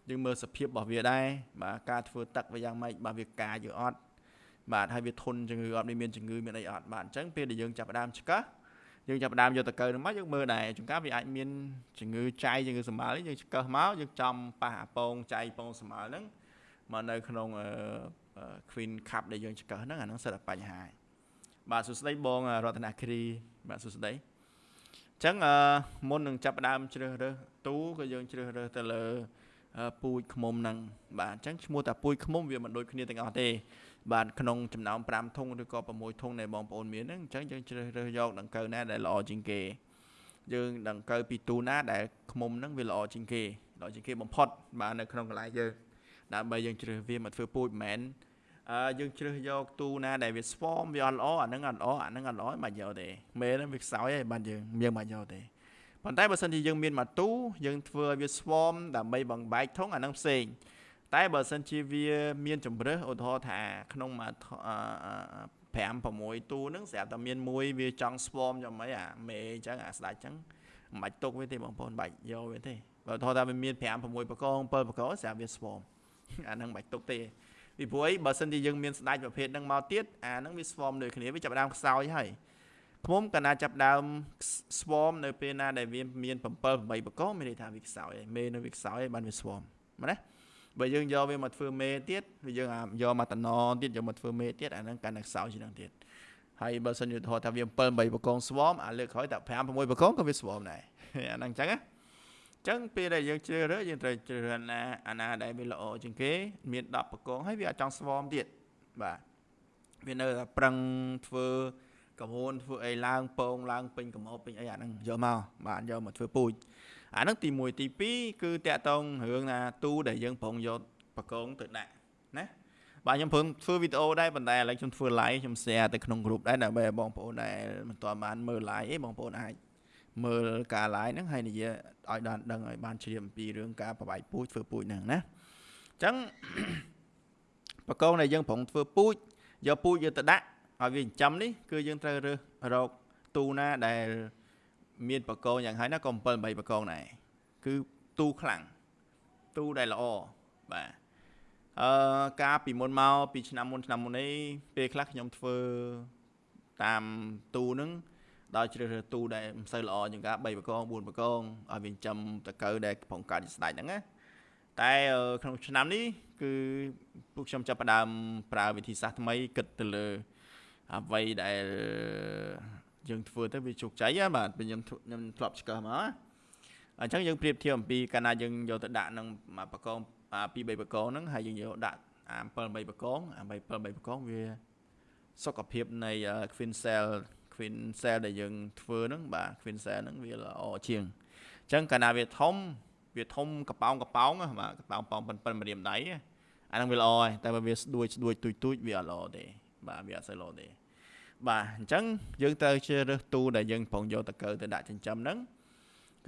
យើងមើលសភាពរបស់វាដែរបាទការធ្វើទឹកវាយ៉ាងម៉េចបាទវាកាយឬអត់បាទហើយវាធន់ជំងឺអត់មានជំងឺមានអីអត់បាទអញ្ចឹងពេលដែលយើងចាប់ផ្ដើមឆ្កឹះ យើងចាប់ផ្ដើមយកតកៅនឹងមកយើងមើលដែរជួនកាលវាអាចមានជំងឺចៃជំងឺសម្បើយើងឆ្កឹះមកយើងចំប៉ះអាពងចៃពងសម្បើហ្នឹងមកនៅក្នុង Queen Cup ដែលយើងឆ្កឹះហ្នឹងអាហ្នឹងសិតតែបញ្ហាបាទសួស្តីបងរតនគិរីបាទសួស្តីអញ្ចឹងមុននឹងចាប់ផ្ដើមជ្រើសរើសទូក៏យើងជ្រើសរើសទៅលើពូជឃុំហ្នឹងបាទអញ្ចឹងឈ្មោះតែពូជឃុំវាមិនដូចគ្នាទាំងអស់ទេ បាទក្នុងចំណោម5ធុងឬក៏6ធុងដែលបងប្អូនមានហ្នឹងអញ្ចឹងយើងជ្រើសរើសយកដង្កូវណាដែលល្អជាងគេ យើងដង្កូវពីទូណាដែលឃុំហ្នឹងវាល្អជាងគេល្អជាងគេបំផុតបាទនៅក្នុងកន្លែងយើងដើម្បីយើងជ្រើសវាមកធ្វើពូជមិនមែនអឺយើងជ្រើសយកទូណាដែលវាស្វមវាអត់ល្អអាហ្នឹងអត់ល្អអាហ្នឹងអត់ល្អមិនយកទេមេហ្នឹងវាខ្សោយហើយបាទយើងយើងមិនយកទេប៉ុន្តែបើសិនជាយើងមានម៉ាទូយើងធ្វើឲ្យវាស្វមដើម្បីបង្បែកធុងអាហ្នឹងផ្សេង តែបើសិនជាវាមានជំរើសឧទាហរណ៍ថាក្នុងមួយ5 6ទូហ្នឹងស្រាប់តែមានមួយវាចង់ស្វមយ៉ាងម៉េចអាមេអញ្ចឹងអាស្ដាច់អញ្ចឹងមិនបាច់ទុកវាទេបងប្អូនបាច់យកវាទេបើថតថាវាមាន5 6បកង7បកងស្រាប់វាស្វមអាហ្នឹងមិនបាច់ទុកទេពីព្រោះអីបើសិនជាយើងមានស្ដាច់ប្រភេទហ្នឹងមកទៀតអាហ្នឹងវាស្វមដូចគ្នាវាចាប់ដើមខ្សោយហើយខ្ញុំកណាចាប់ដើមស្វមនៅពេលណាដែលវាមាន7 8បកងមានន័យថាវាខ្សោយហើយមេនៅវាខ្សោយហើយបានវាស្វមណា បើយើងយកវាមកធ្វើមេទៀតវាយើងយកមកតំណទៀតយកមកធ្វើមេទៀតអាហ្នឹងកាន់តែខ្សោយជាងហ្នឹងទៀតហើយបើសិនជាថតថាវា7 8បកងស្វមអាលើកក្រោយតែ5 6បកងក៏វាស្វមដែរអាហ្នឹងអញ្ចឹងណាចឹងពេលដែលយើងជ្រើសរើសយើងត្រូវជ្រើសរើសណាអាណាដែលវាល្អជាងគេ មាន10បកងហើយវាអត់ចង់ស្វមទៀតបាទវានៅតែប្រឹងធ្វើកមូនធ្វើអីឡើងពងឡើងពេញកមោពេញអីអាហ្នឹងយកមកបាទយកមកធ្វើពូជ អាហ្នឹងទី1ទី2គឺតកតងរឿងណាទូដែលយើងប្រងយកបកងទៅដាក់ណាបាទខ្ញុំព្រមធ្វើវីដេអូដែរប៉ុន្តែឥឡូវខ្ញុំធ្វើ live ខ្ញុំ share ទៅក្នុង group ដែរដើម្បីឲ្យបងប្អូនដែលមិនទាន់បានមើល live អីបងប្អូនអាចមើលការ live ហ្នឹងហើយនិយាយឲ្យដល់ដឹងឲ្យបានជ្រាបអំពីរឿងការប្រវាយពូជធ្វើពូជហ្នឹងណាអញ្ចឹងបកងដែលយើងប្រងធ្វើពូជយកពូជយកទៅដាក់ឲ្យវាចិញ្ចឹមនេះគឺយើងត្រូវរើសរកទូណាដែល មានបកងយ៉ាងហើយណាក៏7 8បកងដែរគឺទូខ្លាំងទូដែលល្អបាទអឺការពីមុនមកពីឆ្នាំមុនឆ្នាំមុននេះពេលខ្លះខ្ញុំធ្វើតាមទូហ្នឹងដោយជ្រើសរើសទូដែលមិនសូវល្អជាងការ3បកង4បកងឲ្យវាចាំតកៅដែលកំពុងកើតស្ដាច់ហ្នឹងណាតែក្នុងឆ្នាំនេះគឺពួកខ្ញុំចាប់ផ្ដើមប្រើវិធីសាស្ត្រថ្មីគិតទៅលើអ្វីដែល យើងធ្វើទៅវាជោគជ័យបាទខ្ញុំខ្ញុំធ្លាប់ឆ្កឹះមកអញ្ចឹងយើងប្រៀបធៀបអំពីកាលណាយើងយកទៅដាក់នឹងបកងពី3បកងហ្នឹងហើយយើងយកដាក់អា7 3បកងអា7 7បកងវាសុខភាពនៃ Queen Cell Queen Cell ដែលយើងធ្វើហ្នឹងបាទ Queen Cell ហ្នឹងវាល្អជាងអញ្ចឹងកាលណាវាធំវាធំកប៉ោងកប៉ោងបាទកប៉ោងប៉ោងប៉ុនប៉ុនម្រាមដៃអាហ្នឹងវាល្អហើយតែបើវាស្ដួយស្ដួយទួយទួយវាអត់ល្អទេបាទវាអត់សូវល្អទេ បាទអញ្ចឹងយើងត្រូវជ្រើសរើសទូដែលយើងប្រងយកតកើទៅដាក់ចិញ្ចឹមហ្នឹង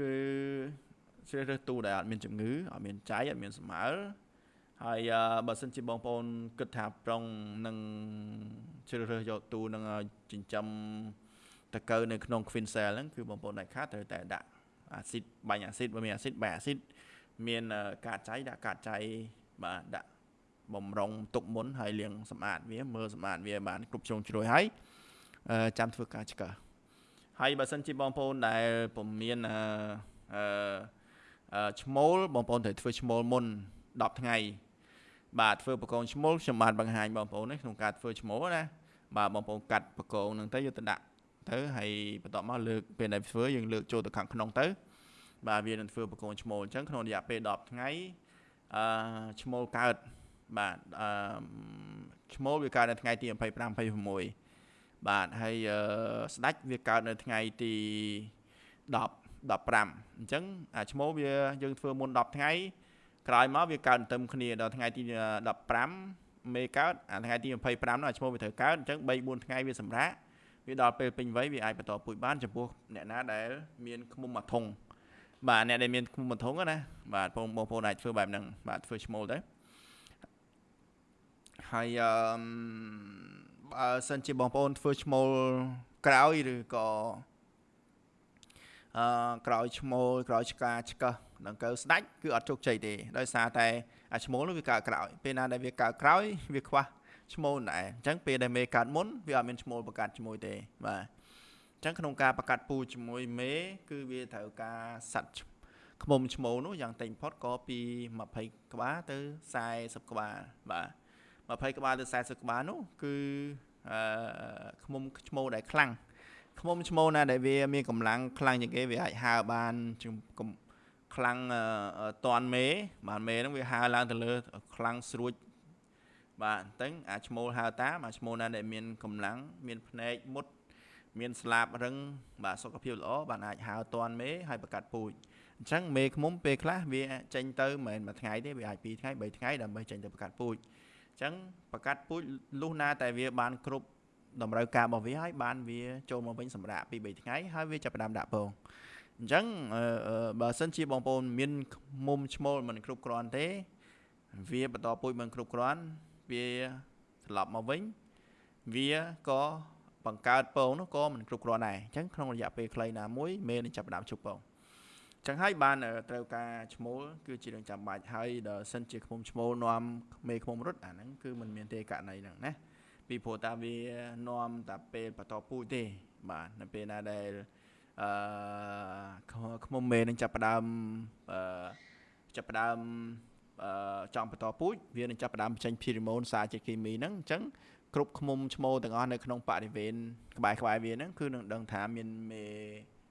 គឺជ្រើសរើសទូដែលអត់មានជំងឺអត់មានចៃអត់មានស្មើហើយបើសិនជាបងប្អូនគិតថាប្រុងនឹងជ្រើសរើសយកទូនឹងចិញ្ចឹមតកើនៅក្នុង Queen Cell ហ្នឹងគឺបងប្អូនដាច់ខាតត្រូវតែដាក់អាស៊ីតបាញ់អាស៊ីតបើមានអាស៊ីតបែអាស៊ីតមានកាតចៃដាក់កាតចៃបាទដាក់បំរុងទុកមុនហើយលាងសម្អាតវាមើលសម្អាតវាបានគ្រប់ជ្រុងជ្រោយហើយ ចាំធ្វើការឆ្កឹះហើយបើសិនជាបងប្អូនដែលពុំមានអឺឈ្មោលបងប្អូនត្រូវធ្វើឈ្មោលមុន10ថ្ងៃបាទធ្វើបកងឈ្មោលខ្ញុំបានបង្ហាញបងប្អូនក្នុងការធ្វើឈ្មោលណាបាទបងប្អូនកាត់បកងហ្នឹងទៅយកទៅដាក់ទៅហើយបន្ទាប់មកលើកពេលដែលធ្វើយើងលើកចូលទៅខាងក្នុងទៅ បាទវានឹងធ្វើបកងឈ្មោលអញ្ចឹងក្នុងរយៈពេល10ថ្ងៃអឺឈ្មោលកើតបាទអឺឈ្មោលវាកើតនៅថ្ងៃទី25 26 បាទហើយស្ដាច់វាកើតនៅថ្ងៃទី10 15អញ្ចឹងអាឈ្មោះវាយើងធ្វើមុន10ថ្ងៃក្រោយមកវាកើតទៅគ្នាដល់ថ្ងៃទី15មេកើតអាថ្ងៃទី25នោះអាឈ្មោះវាត្រូវកើតអញ្ចឹង3 4ថ្ងៃវាសម្រាកវាដល់ពេលពេញវ័យវាអាចបន្តពូជបានចំពោះអ្នកណាដែលមានឃុំមួយធុងបាទអ្នកដែលមានឃុំមួយធុងណាបាទបងបងប្អូនអាចធ្វើបែបហ្នឹងបាទធ្វើឈ្មោលទៅហើយអឺ បើសិនជាបងប្អូនធ្វើឈ្មោលក្រោយឬក៏អឺក្រោយឈ្មោលក្រោយឆ្កាឆ្កឹះដង្កូវស្ដាច់គឺអត់ជោគជ័យទេដោយសារតែអាឈ្មោលនោះវាកើតក្រោយពេលណាដែលវាកើតក្រោយវាខ្វះឈ្មោលដែរអញ្ចឹងពេលដែលមេកើតមុនវាអត់មានឈ្មោលបង្កើតជាមួយទេបាទអញ្ចឹងក្នុងការបង្កាត់ពូជាមួយមេ គឺវាត្រូវការសัตว์ខ្មុំឈ្មោលនោះយ៉ាងតិចបំផុតក៏ពី20ក្បាលទៅ40ក្បាលបាទ 20ក្បាលទៅ40ក្បាលនោះគឺអឺខ្មុំឈ្មោលដែលខ្លាំងខ្មុំឈ្មោលណាដែលវាមានកម្លាំងខ្លាំងជាងគេវាអាចហើបានខ្លាំងតន់មេបាទមេហ្នឹងវាហើឡើងទៅលើខ្លាំងស្រួចបាទអញ្ចឹងអាឈ្មោលហើតាមអាឈ្មោលណាដែលមានកម្លាំងមានភ្នែកមុត មានស្លាបរឹងបាទសុខភាពល្អបានអាចហើតន់មេហើយបង្កាត់ពូជអញ្ចឹងមេឃុំពេលខ្លះវាចេញទៅមិនមែនមួយថ្ងៃទេវាអាច2ថ្ងៃ3ថ្ងៃដើម្បីចេញទៅបង្កាត់ពូជអញ្ចឹងបង្កាត់ពូជលុះណាតែវាបានគ្រប់តម្រូវការរបស់វាហើយបានវាចូលមកវិញសម្រាប់2 3ថ្ងៃហើយវាចាប់ផ្ដើមដាក់ពងអញ្ចឹងបើសិនជាបងប្អូនមានមុំឈ្មោលមិនគ្រប់គ្រាន់ទេ វាបន្តពូជមិនគ្រប់គ្រាន់វាត្រឡប់មកវិញវាក៏បង្កើតពងនោះក៏មិនគ្រប់គ្រាន់ដែរអញ្ចឹងក្នុងរយៈពេលខ្លីណាមួយមេនឹងចាប់ផ្ដើមជប់ពង ចឹងហើយបានត្រូវការឈ្មោលគឺជារឿងចាំបាច់ហើយដល់សិនជាឃុំឈ្មោលនាំមេឃុំរត់អាហ្នឹងគឺมันមានទេករណីហ្នឹងណាពីព្រោះតាវានាំតែពេលបន្តពូជទេបាទនៅពេលណាដែលអឺខ្មុំមេនឹងចាប់ផ្ដើមអឺចាប់ផ្ដើមអឺចង់បន្តពូជវានឹងចាប់ផ្ដើមបញ្ចេញភីរីម៉ូនសារជាតិគីមីហ្នឹងអញ្ចឹងគ្រប់ខ្មុំឈ្មោលទាំងអស់នៅក្នុងបរិវេណក្បែរក្បែរវាហ្នឹងគឺនឹងដឹងថាមានមេ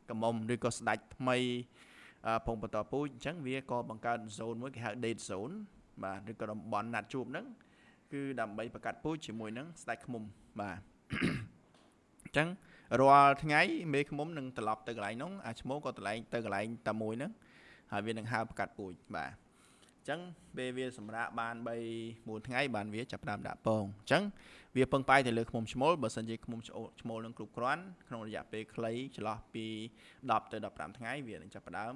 កមុំឬក៏ស្ដាច់ថ្មី ពងបន្តពូជអញ្ចឹងវាក៏បង្កើត zone មួយគេហៅ date zone បាទឬក៏តំបន់ណាត់ជួបហ្នឹងគឺដើម្បីបង្កាត់ពូជជាមួយនឹងស្ដាច់ខ្មុំបាទអញ្ចឹងរាល់ថ្ងៃមេឃមុំនឹងត្រឡប់ទៅកន្លែងនោះអាឈ្មោះក៏ត្រឡែងទៅកន្លែងតែមួយហ្នឹងហើយវានឹងហើបកាត់ពូជបាទអញ្ចឹងពេលវាសម្រាកបាន3 4ថ្ងៃបានវាចាប់ផ្ដើមដាក់ពងអញ្ចឹងវាពឹងផ្អែកទៅលើឃុំឈ្មោលបើសិនជាឃុំឈ្មោលនឹងគ្រប់គ្រាន់ក្នុងរយៈពេលខ្លីចន្លោះពី10ទៅ15ថ្ងៃវានឹងចាប់ផ្ដើម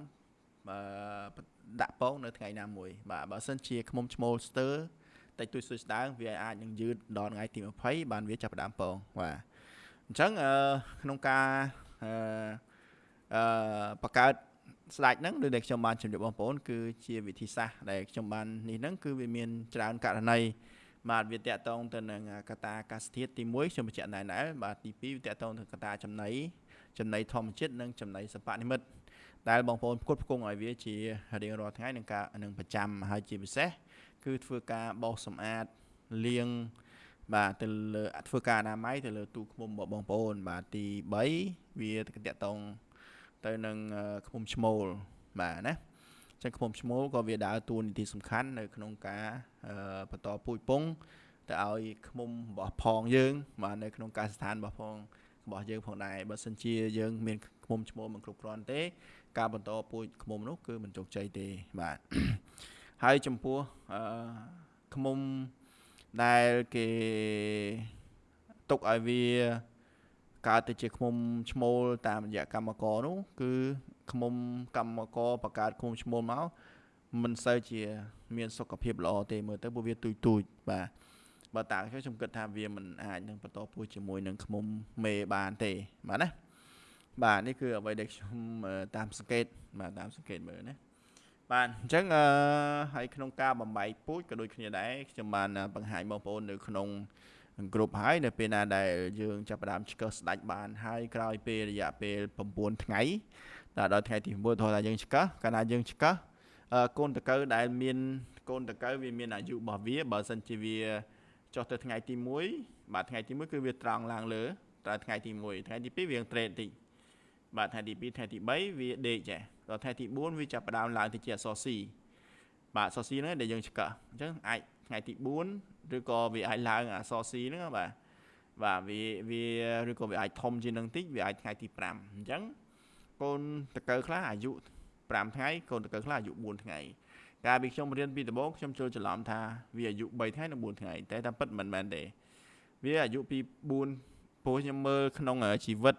ដាក់ពងនៅថ្ងៃណាមួយ បាទបើសិនជាឃុំឈ្មោលស្ទើតិចតួចស្ស្ដើងវាអាចនឹងយឺតដល់ថ្ងៃទី20បានវាចាប់ផ្ដើមពងបាទអញ្ចឹងក្នុងការអឺអឺបង្កើតស្ដេចហ្នឹងដូចដែលខ្ញុំបានជម្រាបបងប្អូនគឺជាវិធីសាស្ត្រដែលខ្ញុំបាននេះហ្នឹងគឺវាមានច្រើនករណីបាទវាតកតងទៅនឹងកតាអាកាសធាតុទី1ខ្ញុំបញ្ជាក់ណែនដែរបាទទី2វាតកតងទៅកតាចំណីចំណីធម្មជាតិនិងចំណីសពនិមិត្ត ដែលបងប្អូនផ្គត់ផ្គង់ឲ្យវាជារៀងរាល់ថ្ងៃនឹងការនឹងប្រចាំហើយជាពិសេសគឺធ្វើការបោសសម្អាតលាងបាទទៅលើធ្វើការអនាម័យទៅលើទូឃុំរបស់បងប្អូន បាទទី3វាតកតងទៅនឹងឃុំឈ្មោលបាទណាចឹងឃុំឈ្មោលក៏វាដើរតួនាទីសំខាន់នៅក្នុងការបន្តពូជពងទៅឲ្យឃុំរបស់ផងយើងបាទនៅក្នុងការស្ថានរបស់ផងរបស់យើងផងដែរបើសិនជាយើងមានឃុំឈ្មោលមិនគ្រប់គ្រាន់ទេ ការបន្តពូជឃុំនោះគឺមិនជោគជ័យទេបាទហើយចំពោះអឺឃុំដែលគេទុកឲ្យវាកើតទៅជាឃុំឈ្មោលតាមរយៈកម្មករនោះគឺឃុំកម្មករបង្កើតឃុំឈ្មោលមកមិនសូវជា មានសុខភាពល្អទេមើលទៅពួកវាទូចទូចបាទបើតាខ្ញុំគិតថាវាមិនអាចនឹងបន្តពូជជាមួយនឹងឃុំមេបានទេបាទណា បាទនេះគឺអ្វីដែលខ្ញុំតាមសង្កេតបាទតាមសង្កេតមើលណាបាទអញ្ចឹងអឺហើយក្នុងការបំបីពូជក៏ដូចគ្នាដែរខ្ញុំបានបង្ហាញបងប្អូននៅក្នុងគ្រប់ហើយនៅពេលណាដែលយើងចាប់ផ្ដើមឆ្កឹះស្ដាច់បានហើយក្រោយពេលរយៈពេល9ថ្ងៃដល់ដល់ថ្ងៃទី9ថតថាយើងឆ្កឹះកាលណាយើងឆ្កឹះកូនតកៅដែលមានកូនតកៅវាមានអាយុរបស់វាបើសិនជាវាចុះទៅថ្ងៃទី1បាទថ្ងៃទី1គឺវាត្រង់ឡើងលើតែថ្ងៃទី1ថ្ងៃទី2វាត្រេតតិច បាទថ្ងៃទី2ថ្ងៃទី3វាដេកចាដល់ថ្ងៃទី4វាចាប់ផ្ដើមឡើងទៅជាអក្សរ C បាទអក្សរ C ហ្នឹងដែលយើងឆ្កឹះអញ្ចឹងអាចថ្ងៃទី4ឬក៏វាអាចឡើងអក្សរ C ហ្នឹងបាទបាទវាវាឬក៏វាអាចធំជាងនឹងតិចវាអាចថ្ងៃទី5អញ្ចឹងកូនតកៅខ្លះអាយុ5ថ្ងៃកូនតកៅខ្លះអាយុ4ថ្ងៃកកាលពីខ្ញុំរៀនពីដំបូងខ្ញុំចូលច្រឡំថាវាអាយុ3ថ្ងៃនិង4ថ្ងៃតែតាមពិតមិនមែនទេវាអាយុពី4ព្រោះខ្ញុំមើលក្នុងជីវិត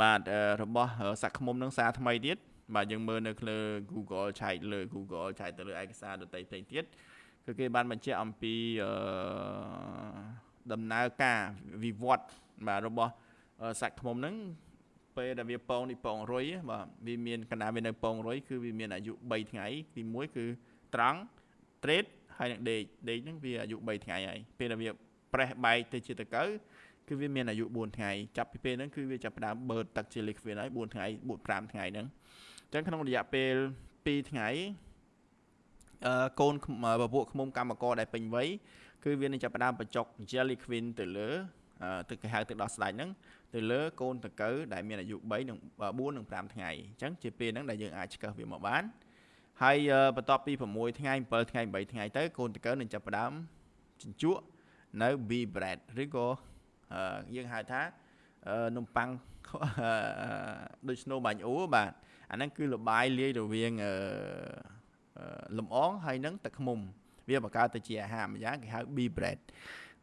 បាទរបស់សក្តិមុំនឹងសារថ្មីទៀតបាទយើងមើលនៅលើ Google ឆែកលើ Google ឆែកទៅលើឯកសារដទៃផ្សេងទៀតគឺគេបានបញ្ជាក់អំពីអឺដំណើរការវិវត្តបាទរបស់សាច់ឃ្មុំហ្នឹងពេលដែលវាពងនេះពងរុយបាទវាមានកណ្ដាលវានៅពងរុយគឺវាមានអាយុ3ថ្ងៃទី1គឺត្រង់ trade ហើយនឹងដេកដេកហ្នឹងវាអាយុ3ថ្ងៃហើយពេលដែលវាប្រេះបែកទៅជាតកៅ គឺវាមានអាយុ4ថ្ងៃចាប់ពីពេលហ្នឹងគឺវាចាប់ផ្ដើមបឺតទឹកជា liquid ហើយ4ថ្ងៃ4 5ថ្ងៃហ្នឹងអញ្ចឹងក្នុងរយៈពេល2ថ្ងៃអឺកូនពពួកឃ្មុំកម្មករដែលពេញវ័យគឺវានឹងចាប់ផ្ដើមបញ្ចុក jelly queen ទៅលើទឹកគេហៅទឹកដោះស្ដាច់ហ្នឹងទៅលើកូនតកៅដែលមានអាយុ3និង4និង5ថ្ងៃអញ្ចឹងជាពេលហ្នឹងដែលយើងអាចឆ្កឹះវាមកបានហើយបន្ទាប់ពី6ថ្ងៃ7ថ្ងៃ8ថ្ងៃទៅកូនតកៅនឹងចាប់ផ្ដើមជញ្ជក់នៅ B bread ឬក៏ យើងហៅថានំប៉័ងដូច snow បាញ់អ៊ូបាទអាហ្នឹងគឺលបាយលាយរវាងលំអងហើយនឹងទឹកឃ្មុំ វាបង្កើតទៅជាអាហារមួយយ៉ាងគេហៅ B bread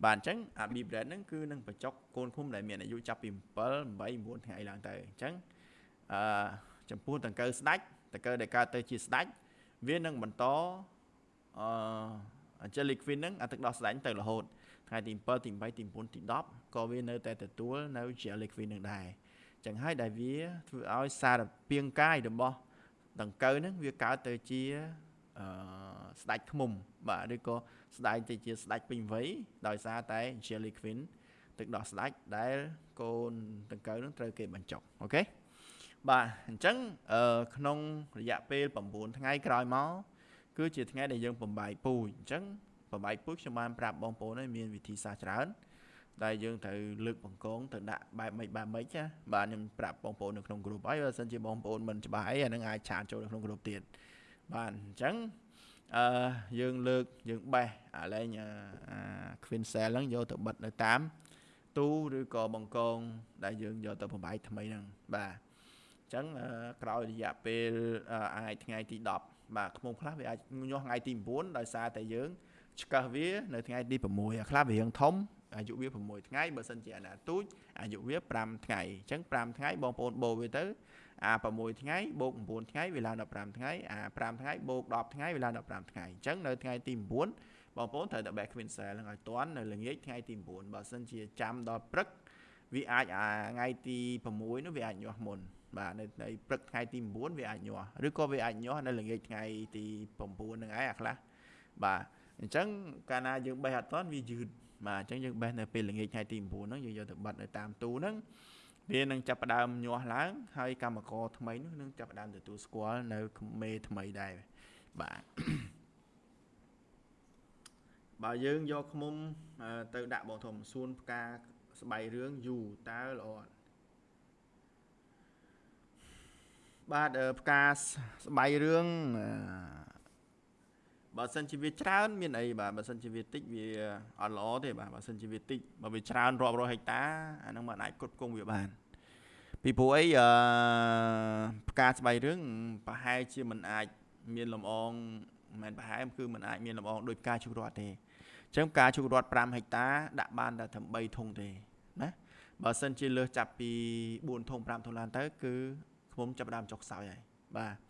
បាទអញ្ចឹងអា B bread ហ្នឹងគឺនឹងបញ្ចុកកូនឃុំដែលមានអាយុចាប់ពី7 8 9ថ្ងៃឡើងទៅអញ្ចឹងអឺចំពោះដង្កូវស្ដាច់ដង្កូវដែលកើតទៅជាស្ដាច់វានឹងបន្តអឺ jelly queen ហ្នឹងអាទឹកដោះស្ដាច់ទៅរហូត ថ្ងៃទី7ទី8ទី9ទី10ក៏វានៅតែទទួលនៅ jelly queen នឹងដែរអញ្ចឹងហើយដែលវាធ្វើឲ្យសារពាង្គកាយរបស់ដង្កូវហ្នឹងវាកើតទៅជាអឺស្ដាច់ឃ្មុំបាទឬក៏ស្ដាយទៅជាស្ដាច់ពេញវ័យដោយសារតែ jelly queen ទឹកដោះស្ដាច់ដែលកូនដង្កូវនឹងត្រូវគេបញ្ចុកអូខេបាទអញ្ចឹងអឺក្នុងរយៈពេល9ថ្ងៃក្រោយមកគឺជាថ្ងៃដែលយើងបំបាយពូជអញ្ចឹង បំបាយពូជខ្ញុំបានប្រាប់បងប្អូនហើយមានវិធីសាស្ត្រច្រើន ដែលយើងត្រូវលើកបង្កងទៅដាក់បែបម៉េចបែបម៉េចណាបាទខ្ញុំប្រាប់បងប្អូននៅក្នុង group ហើយបើសិនជាបងប្អូនមិនច្បាស់អីអានឹងអាចឆាតចូលនៅក្នុង group ទៀតបាទអញ្ចឹងអឺយើងលើកយើងបេះអាលែងអា Queen Cell ហ្នឹងយកទៅបិទនៅតាមទូឬក៏បង្កង ដែលយើងយកទៅបំបាយថ្មីហ្នឹងបាទអញ្ចឹងក្រោយរយៈពេលអាចថ្ងៃទី10បាទខ្មុំខ្លះវាអាចញាស់ថ្ងៃទី9ដោយសារតែយើង ឆ្កឹះវានៅថ្ងៃទី6អាខ្លះវារៀងធំអាយុវា6ថ្ងៃបើសិនជាអាណាទូចអាយុវា5ថ្ងៃអញ្ចឹង5ថ្ងៃបងប្អូនបូរវាទៅអា6ថ្ងៃបូក9ថ្ងៃវាឡើងដល់5ថ្ងៃអា5ថ្ងៃបូក10ថ្ងៃវាឡើងដល់5ថ្ងៃអញ្ចឹងនៅថ្ងៃទី9បងប្អូនត្រូវតែ back queen cell ហ្នឹងឲ្យតាន់នៅល្ងាចថ្ងៃទី9បើសិនជាចាំដល់ព្រឹកវាអាចអាថ្ងៃទី6នោះវាអាចញាស់មុនបាទនៅในព្រឹកថ្ងៃទី9វាអាចញាស់ឬក៏វាអាចញាស់នៅល្ងាចថ្ងៃទី9ហ្នឹងឯងអាខ្លះបាទ អញ្ចឹងកាលណាយើងបេះអត់តាន់វាយឺតបាទអញ្ចឹងយើងបេះនៅពេលល្ងាចថ្ងៃទី9ហ្នឹងយើងយកទៅបិទនៅតាមទូហ្នឹងវានឹងចាប់ផ្ដើមញាស់ឡើងហើយកម្មករថ្មីនោះនឹងចាប់ផ្ដើមទទួលស្គាល់នៅមេថ្មីដែរបាទបើយើងយកឃុំទៅដាក់បងធំសួនផ្កាស្បៃរឿងយូរតើល្អអត់បាទផ្កាស្បៃរឿង បើសិនជាវាច្រើន មានអីបាទបើសិនជាវាតិចវាអត់ល្អទេបាទបើសិនជាវាតិចបើវាច្រើនរាប់រយហិកតាអាហ្នឹងមិនអាចគ្រប់គងវាបានពីព្រោះអីអឺផ្កាស្បៃរឿងប្រហែលជាមិនអាចមានលំអងមិនមែនប្រហែលគឺមិនអាចមានលំអងដោយផ្កាជុករត់ទេអញ្ចឹងផ្កាជុករត់5ហិកតាដាក់បានតែត្រឹម3ធុងទេណាបើសិនជាលើសចាប់ពី4ធុង5ធុងឡើងទៅគឺខ្ញុំចាប់ដើមចុកខ្សោយហើយបាទ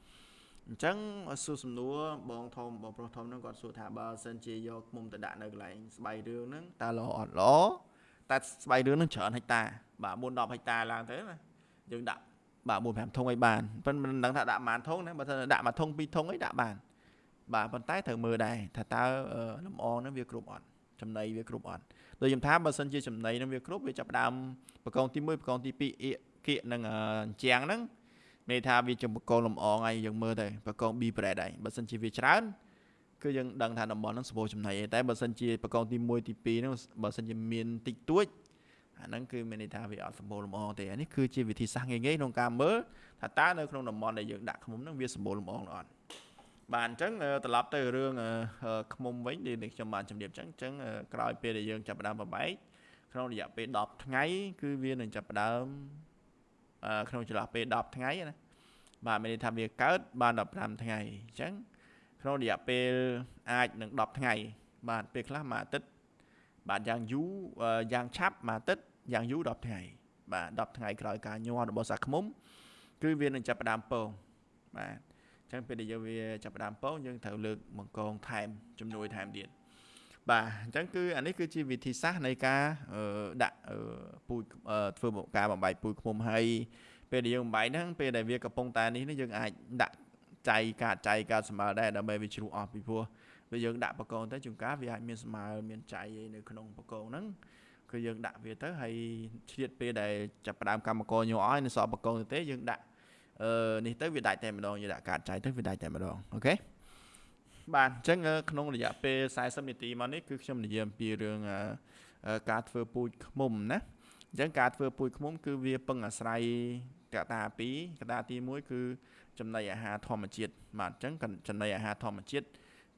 អញ្ចឹងសួរសំណួរបងធំបងប្រុសធំហ្នឹងគាត់សួរថាបើសិនជាយកមុំទៅដាក់នៅកន្លែងស្បៃរឿងហ្នឹងតើល្អអត់ល្អតែស្បៃរឿងហ្នឹងច្រើនហិកតាបាទ4 10ហិកតាឡើងទៅណាយើងដាក់បាទ4 5ធុងអីបានប៉ុន្តែមិនដឹងថាដាក់ប៉ុន្មានធុងណាបើថាដាក់មួយធុងពីរធុងអីដាក់បានបាទប៉ុន្តែត្រូវមើលដែរថាតើលំអងហ្នឹងវាគ្រប់អត់ចំណីវាគ្រប់អត់ដូចខ្ញុំថាបើសិនជាចំណីហ្នឹងវាគ្រប់វាចាប់ដើមបកងទី1បកងទី2អៀកគៀកនឹងជាងហ្នឹង មានថាវាចំបកងលំអងហើយយើងមើលទៅបកង B bread ហើយបើសិនជាវាច្រើនគឺយើងដឹងថាតំបន់ហ្នឹងសម្បូរចំណីឯតែបើសិនជាបកងទី1ទី2ហ្នឹងបើសិនជាមានតិចតួចអាហ្នឹងគឺមានន័យថាវាអត់សម្បូរលំអងទេអានេះគឺជាវិធីសាស្ត្រងាយៗក្នុងការមើលថាតើនៅក្នុងតំបន់ដែលយើងដាក់ឃុំហ្នឹងវាសម្បូរលំអងឬអត់បាទអញ្ចឹងត្រឡប់ទៅរឿងឃុំវិញដែលខ្ញុំបានជម្រាបអញ្ចឹងអញ្ចឹងក្រោយពេលដែលយើងចាប់ផ្ដើមបបែកក្នុងរយៈពេល10ថ្ងៃគឺវានឹងចាប់ផ្ដើម ក្នុងចន្លោះពេល10ថ្ងៃណាបាទមានន័យថាវាកើតបាន15ថ្ងៃអញ្ចឹងក្នុងរយៈពេលអាចនឹង10ថ្ងៃបាទពេលខ្លះមួយអាទិត្យបាទយ៉ាងយូរយ៉ាងឆាប់មួយអាទិត្យយ៉ាងយូរ10ថ្ងៃបាទ10ថ្ងៃក្រោយការញាស់របស់សាខ្មុំគឺវានឹងចាប់ផ្ដើមពងបាទអញ្ចឹងពេលដែលយើងវាចាប់ផ្ដើមពងយើងត្រូវលើកបង្កងថែមជំនួយថែមទៀត បាទអញ្ចឹងគឺអានេះគឺជាវិធីសាស្ត្រនៃការដាក់ពូជធ្វើការបំបែកពូជឃុំហើយពេលដែលយើងបំបែកហ្នឹងពេលដែលវាកំពុងតែនេះយើងអាចដាក់ចៃកាចៃកាសម្បើដែរដើម្បីវាជ្រុះអស់ពីព្រោះពេលយើងដាក់បកងទៅជួនកាលវាអាចមានស្មើមានចៃអីនៅក្នុងបកងហ្នឹងគឺយើងដាក់វាទៅហើយឆ្លៀតពេលដែលចាប់ផ្ដើមកម្មករញ័រអស់នៅសល់បកងទៅទេយើងដាក់អឺនេះទៅវាដាច់តែម្ដងយើងដាក់កាតចៃទៅវាដាច់តែម្ដងអូខេ បាទអញ្ចឹងក្នុងរយៈពេល40នាទីមកនេះគឺខ្ញុំនិយាយអំពីរឿងការធ្វើពូជឃ្មុំណាអញ្ចឹងការធ្វើពូជឃ្មុំ គឺវាពឹងអាស្រ័យកត្តាពីរកត្តាទី1គឺចំណីអាហារធម្មជាតិបាទអញ្ចឹងចំណីអាហារធម្មជាតិ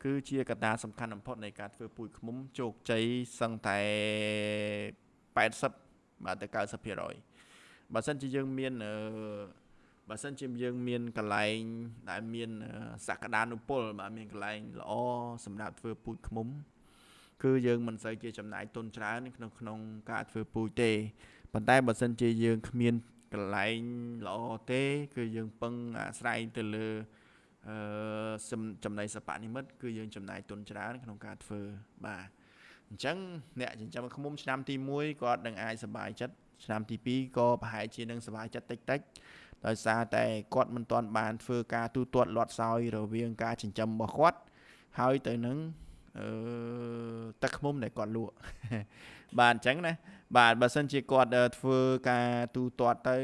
គឺជាកត្តាសំខាន់បំផុតនៃការធ្វើពូជឃ្មុំជោគជ័យសឹងតែ80បាទទៅ90%បើសិនជាយើងមានអឺ បើសិនជាយើងមានកន្លែងដែលមានសក្តានុពលបាទមានកន្លែងល្អសម្រាប់ធ្វើពូជឃ្មុំ គឺយើងមិនសូវជាចំណាយទុនច្រើនក្នុងក្នុងការធ្វើពូជទេប៉ុន្តែបើសិនជាយើងគ្មានកន្លែងល្អទេ គឺយើងពឹងអាស្រ័យទៅលើអឺចំណីសពនិមិត្តគឺយើងចំណាយទុនច្រើនក្នុងការធ្វើបាទអញ្ចឹងអ្នកចិញ្ចឹមឃ្មុំឆ្នាំទី1គាត់នឹងអាចសប្បាយចិត្តឆ្នាំទី2ក៏ប្រហែលជានឹងសប្បាយចិត្តតិចតិច ដោយសារតែគាត់មិនទាន់បានធ្វើការទូទាត់លាត់សោយរវាងការចិញ្ចឹមរបស់គាត់ហើយទៅនឹងអឺទឹកឃ្មុំដែលគាត់លក់បាទអញ្ចឹងណាបាទបើសិនជាគាត់ធ្វើការទូទាត់ទៅ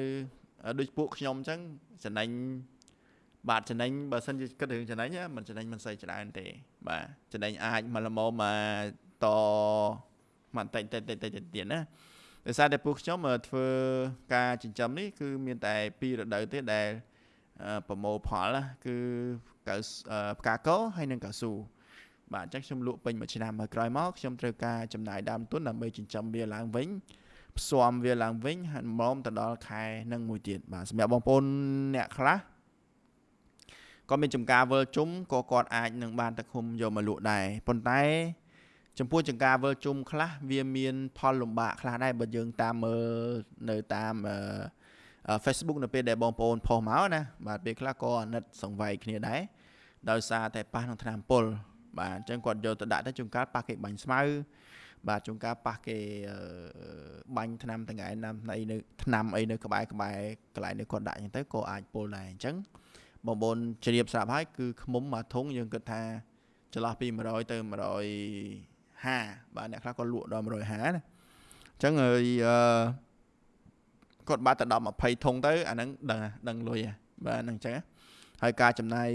ដូចពួកខ្ញុំអញ្ចឹងចំណេញបាទចំណេញបើសិនជាគិតរឿងចំណេញមិនចំណេញមិនសូវច្រើនទេ បាទចំណេញអាចមកល្មមមកតមកតិចតិចតិចតិចទៀតណា ដោយសារតែពួកខ្ញុំធ្វើការចិញ្ចឹមនេះគឺមានតែពីររដូវទេដែលប្រមូលផលគឺកៅផ្កាកោហើយនិងកៅស៊ូបាទអញ្ចឹងខ្ញុំលក់ពេញមួយឆ្នាំហើយក្រោយមកខ្ញុំត្រូវការចំណាយដើមទុនដើម្បីចិញ្ចឹមវាឡើងវិញផ្សំវាឡើងវិញហើយមកទៅដល់ខែនឹងមួយទៀតបាទសម្រាប់បងប្អូនអ្នកខ្លះក៏មានចំការវិលជុំក៏គាត់អាចនឹងបានទឹកឃុំយកមកលក់ដែរប៉ុន្តែ ចំពោះចង្ការវិលជុំខ្លះវាមានផលលំបាកខ្លះដែរបើយើងតាមមើលនៅតាម Facebook នៅពេលដែលបងប្អូនផុសមកណាបាទពេលខ្លះក៏អាណិតសង្វៃគ្នាដែរដោយសារតែប៉ះនឹងថ្នាំពុលបាទអញ្ចឹងគាត់យកទៅដាក់ទៅជួនកាលប៉ះគេបាញ់ស្មៅបាទជួនកាលប៉ះគេបាញ់ថ្នាំទាំងឯណាំអីនៅថ្នាំអីនៅក្បែរក្បែរកន្លែងនេះគាត់ដាក់អញ្ចឹងទៅក៏អាចពុលដែរអញ្ចឹងបងប្អូនជ្រាបស្រាប់ហើយគឺខ្មុំមួយធុងយើងគិតថាចន្លោះពី100ទៅ 150បាទអ្នកខ្លះក៏លក់ដល់150ណាអញ្ចឹងហើយអឺគាត់បាត់ទៅ10 20ធុងទៅអាហ្នឹងដឹងដឹងលុយបាទហ្នឹងអញ្ចឹងហើយការចំណាយ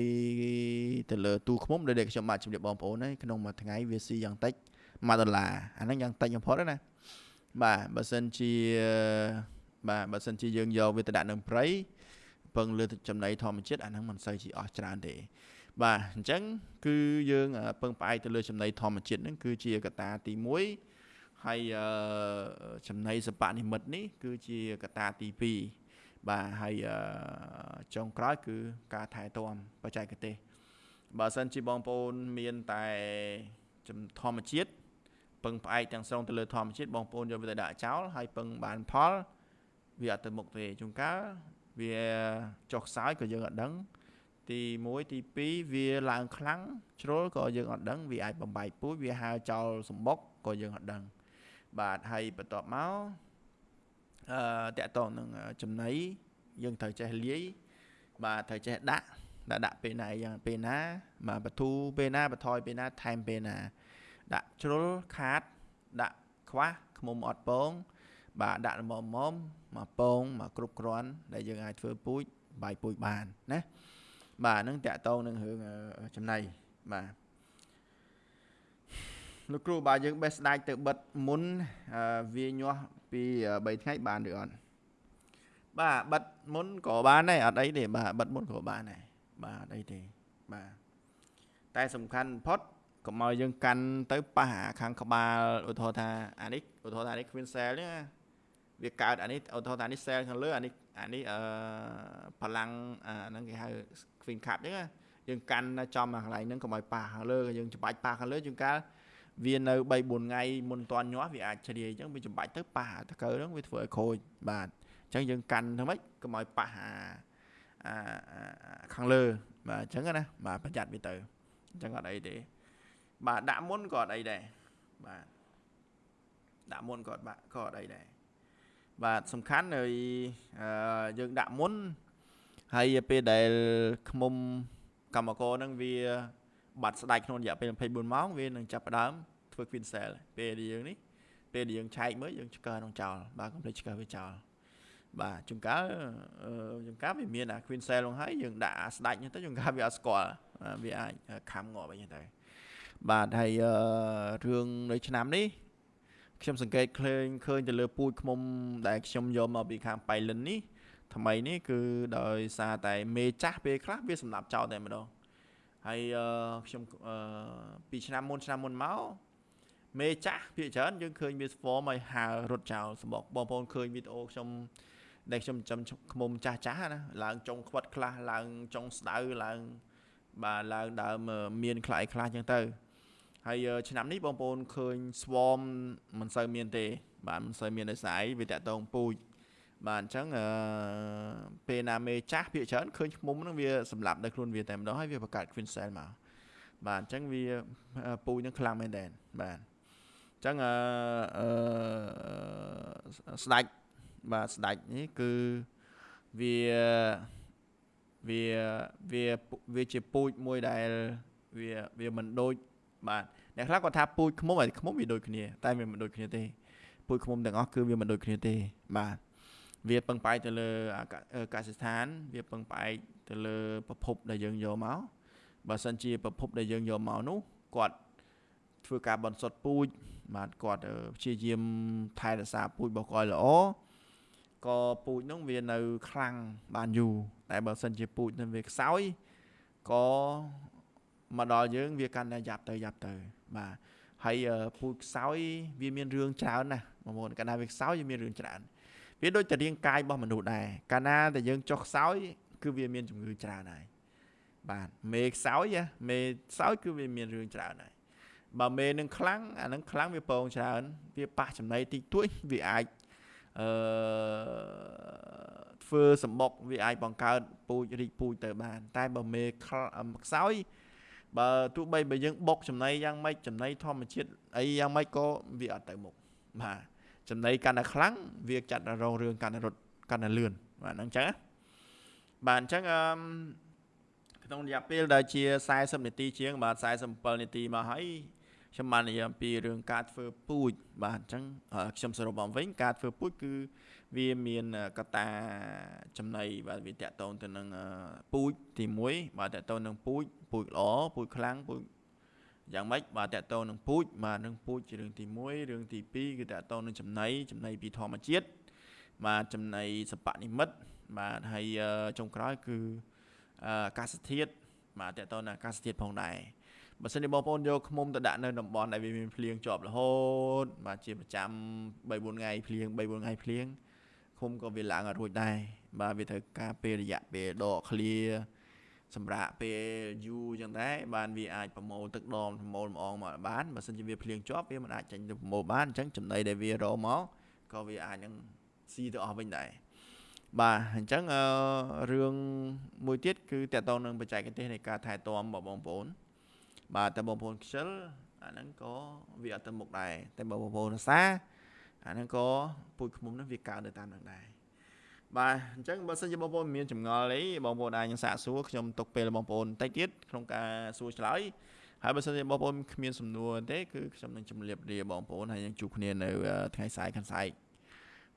ទៅលើទូឃ្មុំដែលខ្ញុំបាទជំរាបបងប្អូនហើយក្នុងមួយថ្ងៃវាស៊ីយ៉ាងតិច1ដុល្លារអាហ្នឹងយ៉ាងតិចបំផុតណាបាទបើសិនជាបាទបើសិនជាយើងយកវាទៅដាក់នឹងព្រៃពឹងលើចំណីធម្មជាតិអាហ្នឹងមិនសូវជាអស់ច្រើនទេ បាទអញ្ចឹងគឺយើងពឹងផ្អែកទៅលើចំណីធម្មជាតិហ្នឹងគឺជាកត្តាទី1ហើយចំណីសពនិមិត្តនេះ គឺជាកត្តាទី2បាទហើយចុងក្រោយគឺការថែទាំបច្ចេកទេសបើសិនជាបងប្អូនមានតែធម្មជាតិពឹងផ្អែកទាំងស្រុងទៅលើធម្មជាតិបងប្អូនយកវាទៅដាក់ចោលហើយពឹងបានផល វាអត់ទៅមុខទេជួនកាលវាចុះខ្សោយក៏យើងអត់ដឹង ទី1ទី2វាឡើងខ្លាំងជ្រុលក៏យើងអត់ដឹងវាអាចបំបែកពូជវាហើចោលសម្បុកក៏យើងអត់ដឹង បាទហើយបន្ទាប់មកអឺតកតងនឹងចំណីយើងត្រូវចេះលាយបាទត្រូវចេះដាក់ដាក់ដាក់ពេលណាយ៉ាងពេលណាបាទបទូពេលណាបន្ថយពេលណាថែមពេលណា ដាក់ជ្រុលខាតដាក់ខ្វះខ្មុំអត់ពង បាទដាក់ល្មមៗមកពងមកគ្រប់គ្រាន់ដែលយើងអាចធ្វើពូជបាយពូជបានណា បាទហ្នឹងតាក់តងនឹងរឿងចំណៃបាទលោកគ្រូបើយើងបេះស្ដាច់ទៅបិទមុនវាញាស់ពី3ថ្ងៃបានឬអត់បាទបិទមុនក៏បានដែរអត់អីទេបាទបិទមុនក៏បានដែរបាទអត់អីទេបាទតែសំខាន់បំផុតកុំឲ្យយើងកាន់ទៅប៉ះខាងក្បាលឧទាហរណ៍ថាអានេះឧទាហរណ៍ថានេះ queen cell នេះវាកើតអានេះឧទាហរណ៍ថានេះ cell ខាងលើអានេះ អានេះអឺបលាំងអាហ្នឹងគេហៅ queen cap អញ្ចឹងអញ្យើងកាន់ចំអាកន្លែងហ្នឹងកុំឲ្យប៉ះខាងលើយើងច្បាច់ប៉ះខាងលើជួនកាលវានៅ3 4ថ្ងៃមុនតាន់ញាស់វាអាចជ្រាយអញ្ចឹងវាច្បាច់ទៅប៉ះតកើហ្នឹងវាធ្វើឲ្យខូចបាទអញ្ចឹងយើងកាន់ធ្វើម៉េចកុំឲ្យប៉ះអាអាខាងលើបាទអញ្ចឹងណាបាទប្រយ័ត្នវាទៅអញ្ចឹងអត់អីទេបាទដាក់មុនក៏អត់អីដែរបាទដាក់មុនក៏បាក់ក៏អត់អីដែរ បាទសំខាន់នៅយើងដាក់មុនហើយពេលដែលខ្មុំកម្មករហ្នឹងវាបាត់ស្ដាច់ក្នុងរយៈពេល24ម៉ោងវានឹងចាប់ផ្ដើមធ្វើ queen cell ពេលដែលយើងនេះពេលដែលយើងឆែកមើលយើងឆ្កើក្នុងចោលបាទកុំភ្លេចឆ្កើវាចោលបាទជួនកាលជួនកាលវាមានអា queen cell ហ្នឹងហើយយើងដាក់ស្ដាច់ហ្នឹងទៅជួនកាលវាអត់ស្គាល់វាអាចខំងាប់អីចឹងទៅបាទហើយរឿងនៅឆ្នាំនេះ ខ្ញុំសង្កេតឃើញឃើញទៅលើពូជឃុំដែលខ្ញុំយកមកពីខាងប៉ៃលិននេះថ្មីនេះគឺដោយសារតែមេចាស់ពេលខ្លះវាសម្រាប់ចោលតែម្ដងហើយខ្ញុំពីឆ្នាំមុនឆ្នាំមុនមកមេចាស់ភាគច្រើនយើងឃើញវា form ឲ្យហើរត់ចោលសម្បកបងប្អូនឃើញវីដេអូខ្ញុំដែលខ្ញុំចាំខ្មុំចាស់ចាស់ណាឡើងចុងខ្វិតខ្លះឡើងចុងស្ដៅឡើងបាទឡើងដើមមានខ្លះខ្លះចឹងទៅ ហើយឆ្នាំនេះបងប្អូនឃើញ swarm មិនសូវមានទេ បាទមិនសូវមានដោយសារអីវាតាក់ទងពូជបាទអញ្ចឹងអឺពេលណាមេចាស់ភាគច្រើនឃើញខ្មុំហ្នឹងវាសម្លាប់នៅខ្លួនវាតែម្ដងហើយវាបង្កើត queen cell មកបាទអញ្ចឹងវាពូជហ្នឹងខ្លាំងមែនតើបាទអញ្ចឹងអឺស្ដាច់បាទស្ដាច់នេះគឺវាវាវាវាជាពូជមួយដែលវាវាមិនដូច បាទអ្នកខ្លះគាត់ថាពូជឃ្មុំហើយឃ្មុំវាដូចគ្នា តែវាមិនដូចគ្នាទេពូជឃ្មុំទាំងអស់គឺវាមិនដូចគ្នាទេបាទវាពឹងផ្អែកទៅលើកសិដ្ឋាន វាពឹងផ្អែកទៅលើប្រភពដែលយើងយកមកបើសិនជាប្រភពដែលយើងយកមកនោះគាត់ធ្វើការបន្សុទ្ធពូជបាទគាត់ព្យាយាមថែរក្សាពូជរបស់គាត់ល្អក៏ពូជនោះវានៅខ្លាំងបានយូរតែបើសិនជាពូជនឹងវាខ្សោយក៏ មកដល់យើងវាកាន់តែយ៉ាប់ទៅយ៉ាប់ទៅ បាទហើយពូជខ្សោយវាមានរឿងច្រើនណាស់បងប្អូនកាលណាវាខ្សោយវាមានរឿងច្រើនវាដូចតែរាងកាយរបស់មនុស្សដែរកាលណាតែយើងចុះខ្សោយគឺវាមានជំងឺច្រើនហើយបាទមេខ្សោយមេខ្សោយគឺវាមានរឿងច្រើនហើយបើមេនឹងខ្លាំងអានឹងខ្លាំងវាពងច្រើនវាប៉ះចំណីតិចតួចវាអាចអឺធ្វើសម្បុកវាអាចបង្កើតពូជរីកពូជទៅបាន តែបើមេខ្សោយ បើទោះបីបើយើងបុកចំណីយ៉ាងម៉េចចំណីធម្មជាតិអីយ៉ាងម៉េចក៏វាអត់ទៅមុខបាទចំណីកាន់តែខ្លាំងវាចាត់រងរឿងកាន់តែរត់កាន់តែលឿនបាទហ្នឹងចឹងបាទអញ្ចឹងអឺក្នុងរយៈពេលដែលជា40នាទីជាងបាទ47នាទីមកហើយខ្ញុំបាននិយាយអំពីរឿងការធ្វើពូជបាទអញ្ចឹងខ្ញុំសរុបមកវិញការធ្វើពូជគឺ វាមានកតាចំណៃបាទវាតកតងទៅនឹងពូជទី1បាទតកតងនឹងពូជពូជល្អពូជខ្លាំងពូជយ៉ាងម៉េចបាទតកតងនឹងពូជបាទនឹងពូជជារឿងទី1រឿងទី2គឺតកតងនឹងចំណៃចំណៃពីធម្មជាតិបាទចំណៃសពនិមិត្តបាទហើយចុងក្រោយគឺអាកាសធាតុបាទតកតងនឹងអាកាសធាតុផងដែរបើសិនជាបងប្អូនយកឃុំទៅដាក់នៅតំបន់ដែលវាមានភ្លៀងជាប់រហូតបាទជាប្រចាំ3 4ថ្ងៃភ្លៀង3 4ថ្ងៃភ្លៀង ឃុំក៏វាឡើងអត់រួចដែរបាទវាត្រូវការពេលរយៈពេលដកឃ្លាសម្រាប់ពេលយូរចឹងដែរបានវាអាចប្រមូលទឹកដមប្រមូលម្អងមកបានបើសិនជាវាភ្លៀងជាប់វាមិនអាចចេញទៅប្រមូលបានអញ្ចឹងចំណីដែលវារមកក៏វាអាចនឹងស៊ីទៅអស់វិញដែរបាទអញ្ចឹងរឿងមួយទៀតគឺតកតងនឹងបច្ចេកទេសនៃការថែទាំរបស់បងប្អូនបាទតែបងប្អូនខ្ជិលអាហ្នឹងក៏វាអត់ទៅមុខដែរតែបើបងប្អូនរសា អាហ្នឹងក៏ពូជឃុំហ្នឹងវាកើនៅតាមហ្នឹងដែរបាទអញ្ចឹងបើសិនជាបងប្អូនមានចម្ងល់អីបងប្អូនអាចនឹងសាកសួរខ្ញុំទុកពេលបងប្អូនបន្តិចទៀតក្នុងការសួរឆ្លើយហើយបើសិនជាបងប្អូនគ្មានសំណួរទេគឺខ្ញុំនឹងជម្រាបលាបងប្អូនហើយនឹងជួបគ្នានៅថ្ងៃស្អែកខាងស្អែក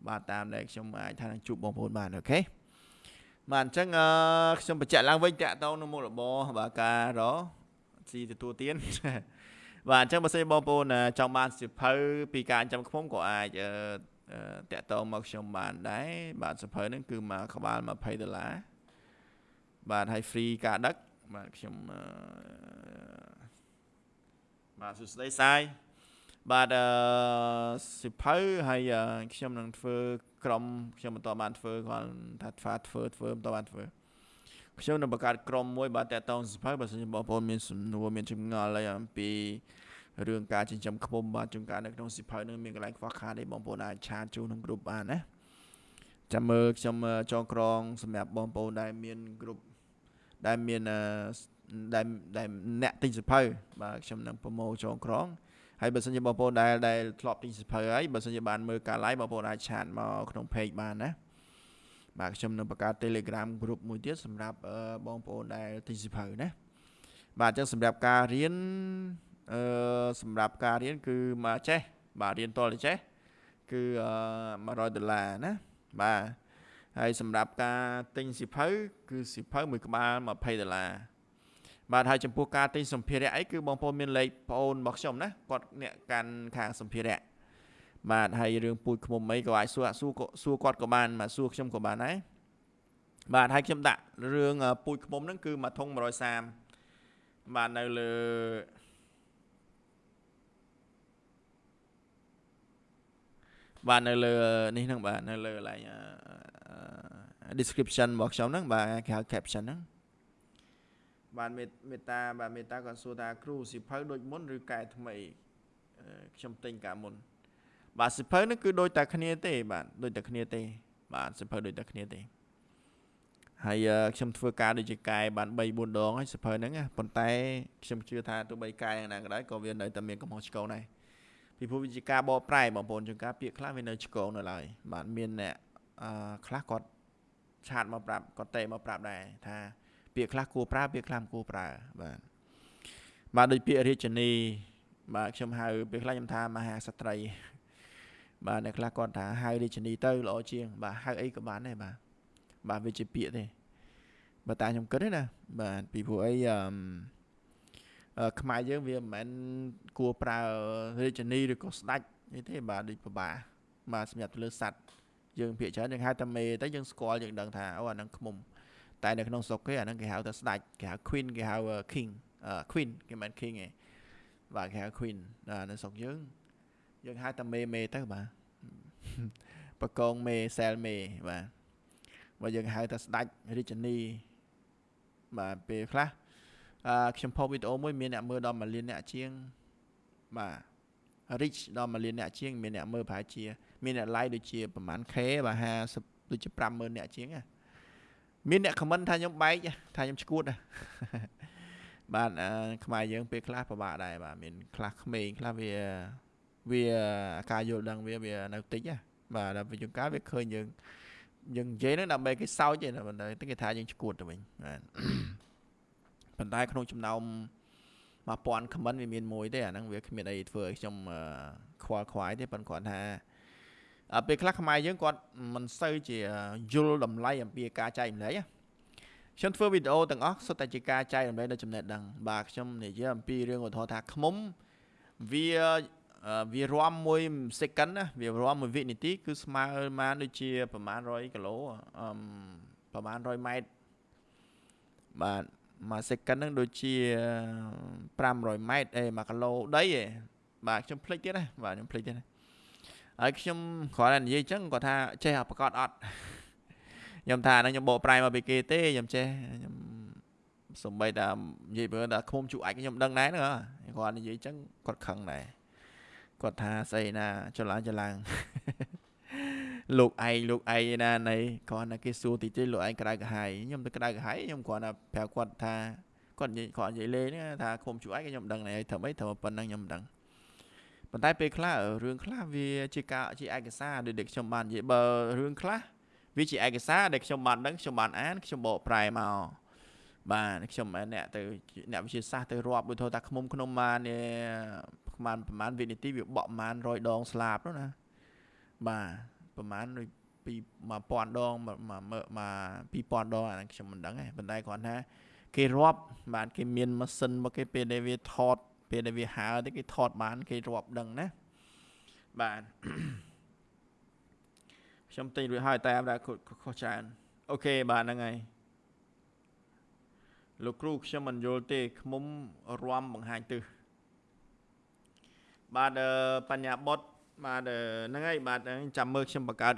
បាទតាមដែលខ្ញុំអាចថានឹងជួបបងប្អូនបានអូខេបាទអញ្ចឹងខ្ញុំបញ្ជាក់ឡើងវិញតាក់ទងនឹងមុខរបរបាទការរស៊ីទទួលទាន បាទអញ្ចឹងបើសិនបងប្អូនចង់បានសិភៅពីការចាំខ្មុំក៏អាចតាក់ទងមកខ្ញុំបានដែរបាទសិភៅហ្នឹងគឺមកក្បាល20ដុល្លារបាទហើយ free ការដឹកបាទខ្ញុំបាទសួស្តីសាយបាទអឺសិភៅហើយខ្ញុំនឹងធ្វើក្រុមខ្ញុំបន្តបានធ្វើគាត់ថាធ្វើធ្វើធ្វើបន្តបានធ្វើ ខ្ញុំនឹងបង្កើតក្រុមមួយបាទតកតងសភៅបើសិនជាបងប្អូនមានសំណួរមានចម្ងល់អីអំពីរឿងការចិញ្ចឹមឃ្មុំបាទជួនកាលនៅក្នុងសិភៅនឹងមានកន្លែងខ្វះខាតទេបងប្អូនអាចឆាតចូលក្នុងក្រុមបានណាចាំមើលខ្ញុំចងក្រងសម្រាប់បងប្អូនដែលមានក្រុមដែលមានដែលដែលអ្នកទិញសិភៅបាទខ្ញុំនឹងប្រម៉ូចងក្រងហើយបើសិនជាបងប្អូនដែលដែលធ្លាប់ទិញសិភៅហើយបើសិនជាបានមើលការ live បងប្អូនអាចឆាតមកក្នុង page បានណា បាទខ្ញុំនឹងបង្កើត Telegram group មួយទៀតសម្រាប់បងប្អូនដែលទិញសិភៅណាបាទអញ្ចឹងសម្រាប់ការរៀនអឺសម្រាប់ការរៀនគឺមកចេះបាទរៀនតលចេះគឺ100ដុល្លារណាបាទហើយសម្រាប់ការទិញសិភៅគឺសិភៅមួយក្បាល20ដុល្លារបាទហើយចំពោះការទិញសម្ភារៈអីគឺបងប្អូនមានលេខប្អូនរបស់ខ្ញុំណាគាត់អ្នកកាន់ខាងសម្ភារៈ បាទហើយរឿងពូជឃុំអីក៏អាចសួរសួរសួរគាត់ក៏បានបាទសួរខ្ញុំក៏បានដែរបាទហើយខ្ញុំដាក់រឿងពូជឃុំហ្នឹងគឺមួយធុង130បាទនៅលើបាទនៅលើនេះហ្នឹងបាទនៅលើកន្លែង description របស់ខ្ញុំហ្នឹងបាទគេហៅ caption ហ្នឹងបាទមេតាបាទមេតាគាត់សួរថាគ្រូសិភៅដូចមុនឬកែថ្មីខ្ញុំទិញកាលមុន បាទសិភៅហ្នឹងគឺដូចតែគ្នាទេ បាទដូចតែគ្នាទេ បាទសិភៅដូចតែគ្នាទេហើយខ្ញុំធ្វើការដូចជាកែបាន3 4ដងហើយសិភៅហ្នឹងប៉ុន្តែខ្ញុំជឿថាទោះបីកែយ៉ាងណាក៏ដោយក៏វានៅតែមានកំហុសឆ្គងដែរពីព្រោះវាជាការបកប្រែបងប្អូនជួនកាលពាក្យខ្លះវានៅឆ្កងនៅឡើយបាទមានអ្នកអឺខ្លះគាត់ឆាតមកប្រាប់គាត់តេមកប្រាប់ដែរថាពាក្យខ្លះគួរប្រើពាក្យខ្លះមិនគួរប្រើបាទបាទដូចពាក្យរាជនីបាទខ្ញុំហៅពេលខ្លះខ្ញុំថាមហាស្ត្រី បាទអ្នកខ្លះគាត់ថាហៅរាជនីទៅល្អជាង បាទហៅអីក៏បានដែរបាទបាទវាជាពាក្យទេបើតាខ្ញុំគិតទេណាបាទពីព្រោះអីអឺខ្មែរយើងវាមិនមែនគួរប្រើរាជនីឬក៏ស្ដាច់នេះទេបាទដូចពិបាកបាទសម្រាប់ទៅលើសัตว์យើងភាកច្រើនយើងហៅតែមេទៅយើងស្គាល់យើងដឹងថាអូអាហ្នឹងខ្មុំតែនៅក្នុងស្រុកគេអាហ្នឹងគេហៅថាស្ដាច់គេហៅ queen គេហៅ king queen គេមិន king ទេបាទគេហៅ queen នៅស្រុកយើង យើងហៅតែមេមេទៅបាទបកងមេសែលមេបាទបើយើងហៅថាស្ដាច់រាជនីបាទពេលខ្លះអឺខ្ញុំផុសវីដេអូមួយមានអ្នកមើលដល់1លានអ្នកជាងបាទ reach ដល់1លានអ្នកជាង មានអ្នកមើលប្រហែលជា មានអ្នក like ដូចជាប្រហែល K បាទ50ដូចជា50000អ្នកជាងណាមានអ្នក comment ថាខ្ញុំបែកថាខ្ញុំឈួតបាទខ្មែរយើងពេលខ្លះពិបាកដែរបាទមានខ្លះក្មេងខ្លះវា វាការយល់ដឹងវាវានៅតិចណាបាទដល់ពេលជួនកាលវាឃើញយើងយើងនិយាយហ្នឹងដើម្បីគេសោចទេប៉ុន្តែគេថាយើងឈួតទៅវិញបាទប៉ុន្តែក្នុងចំណោម1000 comment វាមានមួយទេអាហ្នឹងវាគ្មានអីធ្វើឲ្យខ្ញុំខ្វល់ខ្វាយទេប៉ុន្តែគាត់ថាពេលខ្លះខ្មែរយើងគាត់មិនសូវជាយល់តម្លៃអំពីការចែកម្លែកខ្ញុំធ្វើវីដេអូទាំងអស់សុទ្ធតែជាការចែករំលែកនៅចំណេះដឹងបាទខ្ញុំនិយាយអំពីរឿងឧទាហរណ៍ថាខ្មុំវា វារំមួយ second ណាវារំមួយវិនាទី គឺស្មើបានដូចជាប្រហែល100គីឡូអឺប្រហែល100ម៉ែត្របាទមួយ second ហ្នឹងដូចជា500ម៉ែត្រអេ1គីឡូដីឯងបាទខ្ញុំភ្លេចទៀតណាបាទខ្ញុំភ្លេចទៀតណាហើយខ្ញុំគ្រាន់តែនិយាយអញ្ចឹងគាត់ថាចេះប្រកាសអត់ខ្ញុំថាហ្នឹងខ្ញុំបកប្រែមកពីគេទេខ្ញុំចេះខ្ញុំសំបីតានិយាយបើថាឃុំជក់អាចខ្ញុំដឹងដែរហ្នឹងគាត់និយាយអញ្ចឹងគាត់ខឹងដែរ គាត់ថាស្អីណាចលាចឡើងលោកឯងលោកឯងណានៃគ្រាន់តែគេសួរតិចតិចលោកឯងក្តៅក្រហាយខ្ញុំទៅក្តៅក្រហាយខ្ញុំគ្រាន់តែប្រាប់គាត់ថាគាត់និយាយគាត់និយាយលេងថាឃុំជួយឯងខ្ញុំដឹងដែរធ្វើម៉េចធ្វើប៉ុណ្ណឹងខ្ញុំមិនដឹងប៉ុន្តែពេលខ្លះរឿងខ្លះវាជាការជាឯកសារដូចដែលខ្ញុំបាននិយាយបើរឿងខ្លះវាជាឯកសារដែលខ្ញុំបានដឹងខ្ញុំបានអានខ្ញុំបកប្រែមកបាទខ្ញុំអ្នកទៅអ្នកវិទ្យាសាស្ត្រទៅរាប់ដូចថាខ្មុំក្នុងបាន ប្រហែលប្រហែលវិនាទីវាបក់ប្រហែល100ដងស្លាបនោះណាបាទប្រហែលដូចពី1000ដងមក2000ដងអានេះខ្ញុំមិនដឹងទេប៉ុន្តែគ្រាន់ថាគេរាប់បាទគេមានម៉ាស៊ីនមកគេពេលដែលវាថតពេលដែលវាហើទៅគេថតបាន គេរាប់ដឹងណាបាទខ្ញុំទិញរួចហើយតែតែខុសច្រើនអូខេបាទហ្នឹងហើយលោកគ្រូខ្ញុំមិនយល់ទេខ្មុំរំបង្ហាញទិស បាទបញ្ញាបុតបាទហ្នឹងហើយបាទចាំមើលខ្ញុំបង្កើត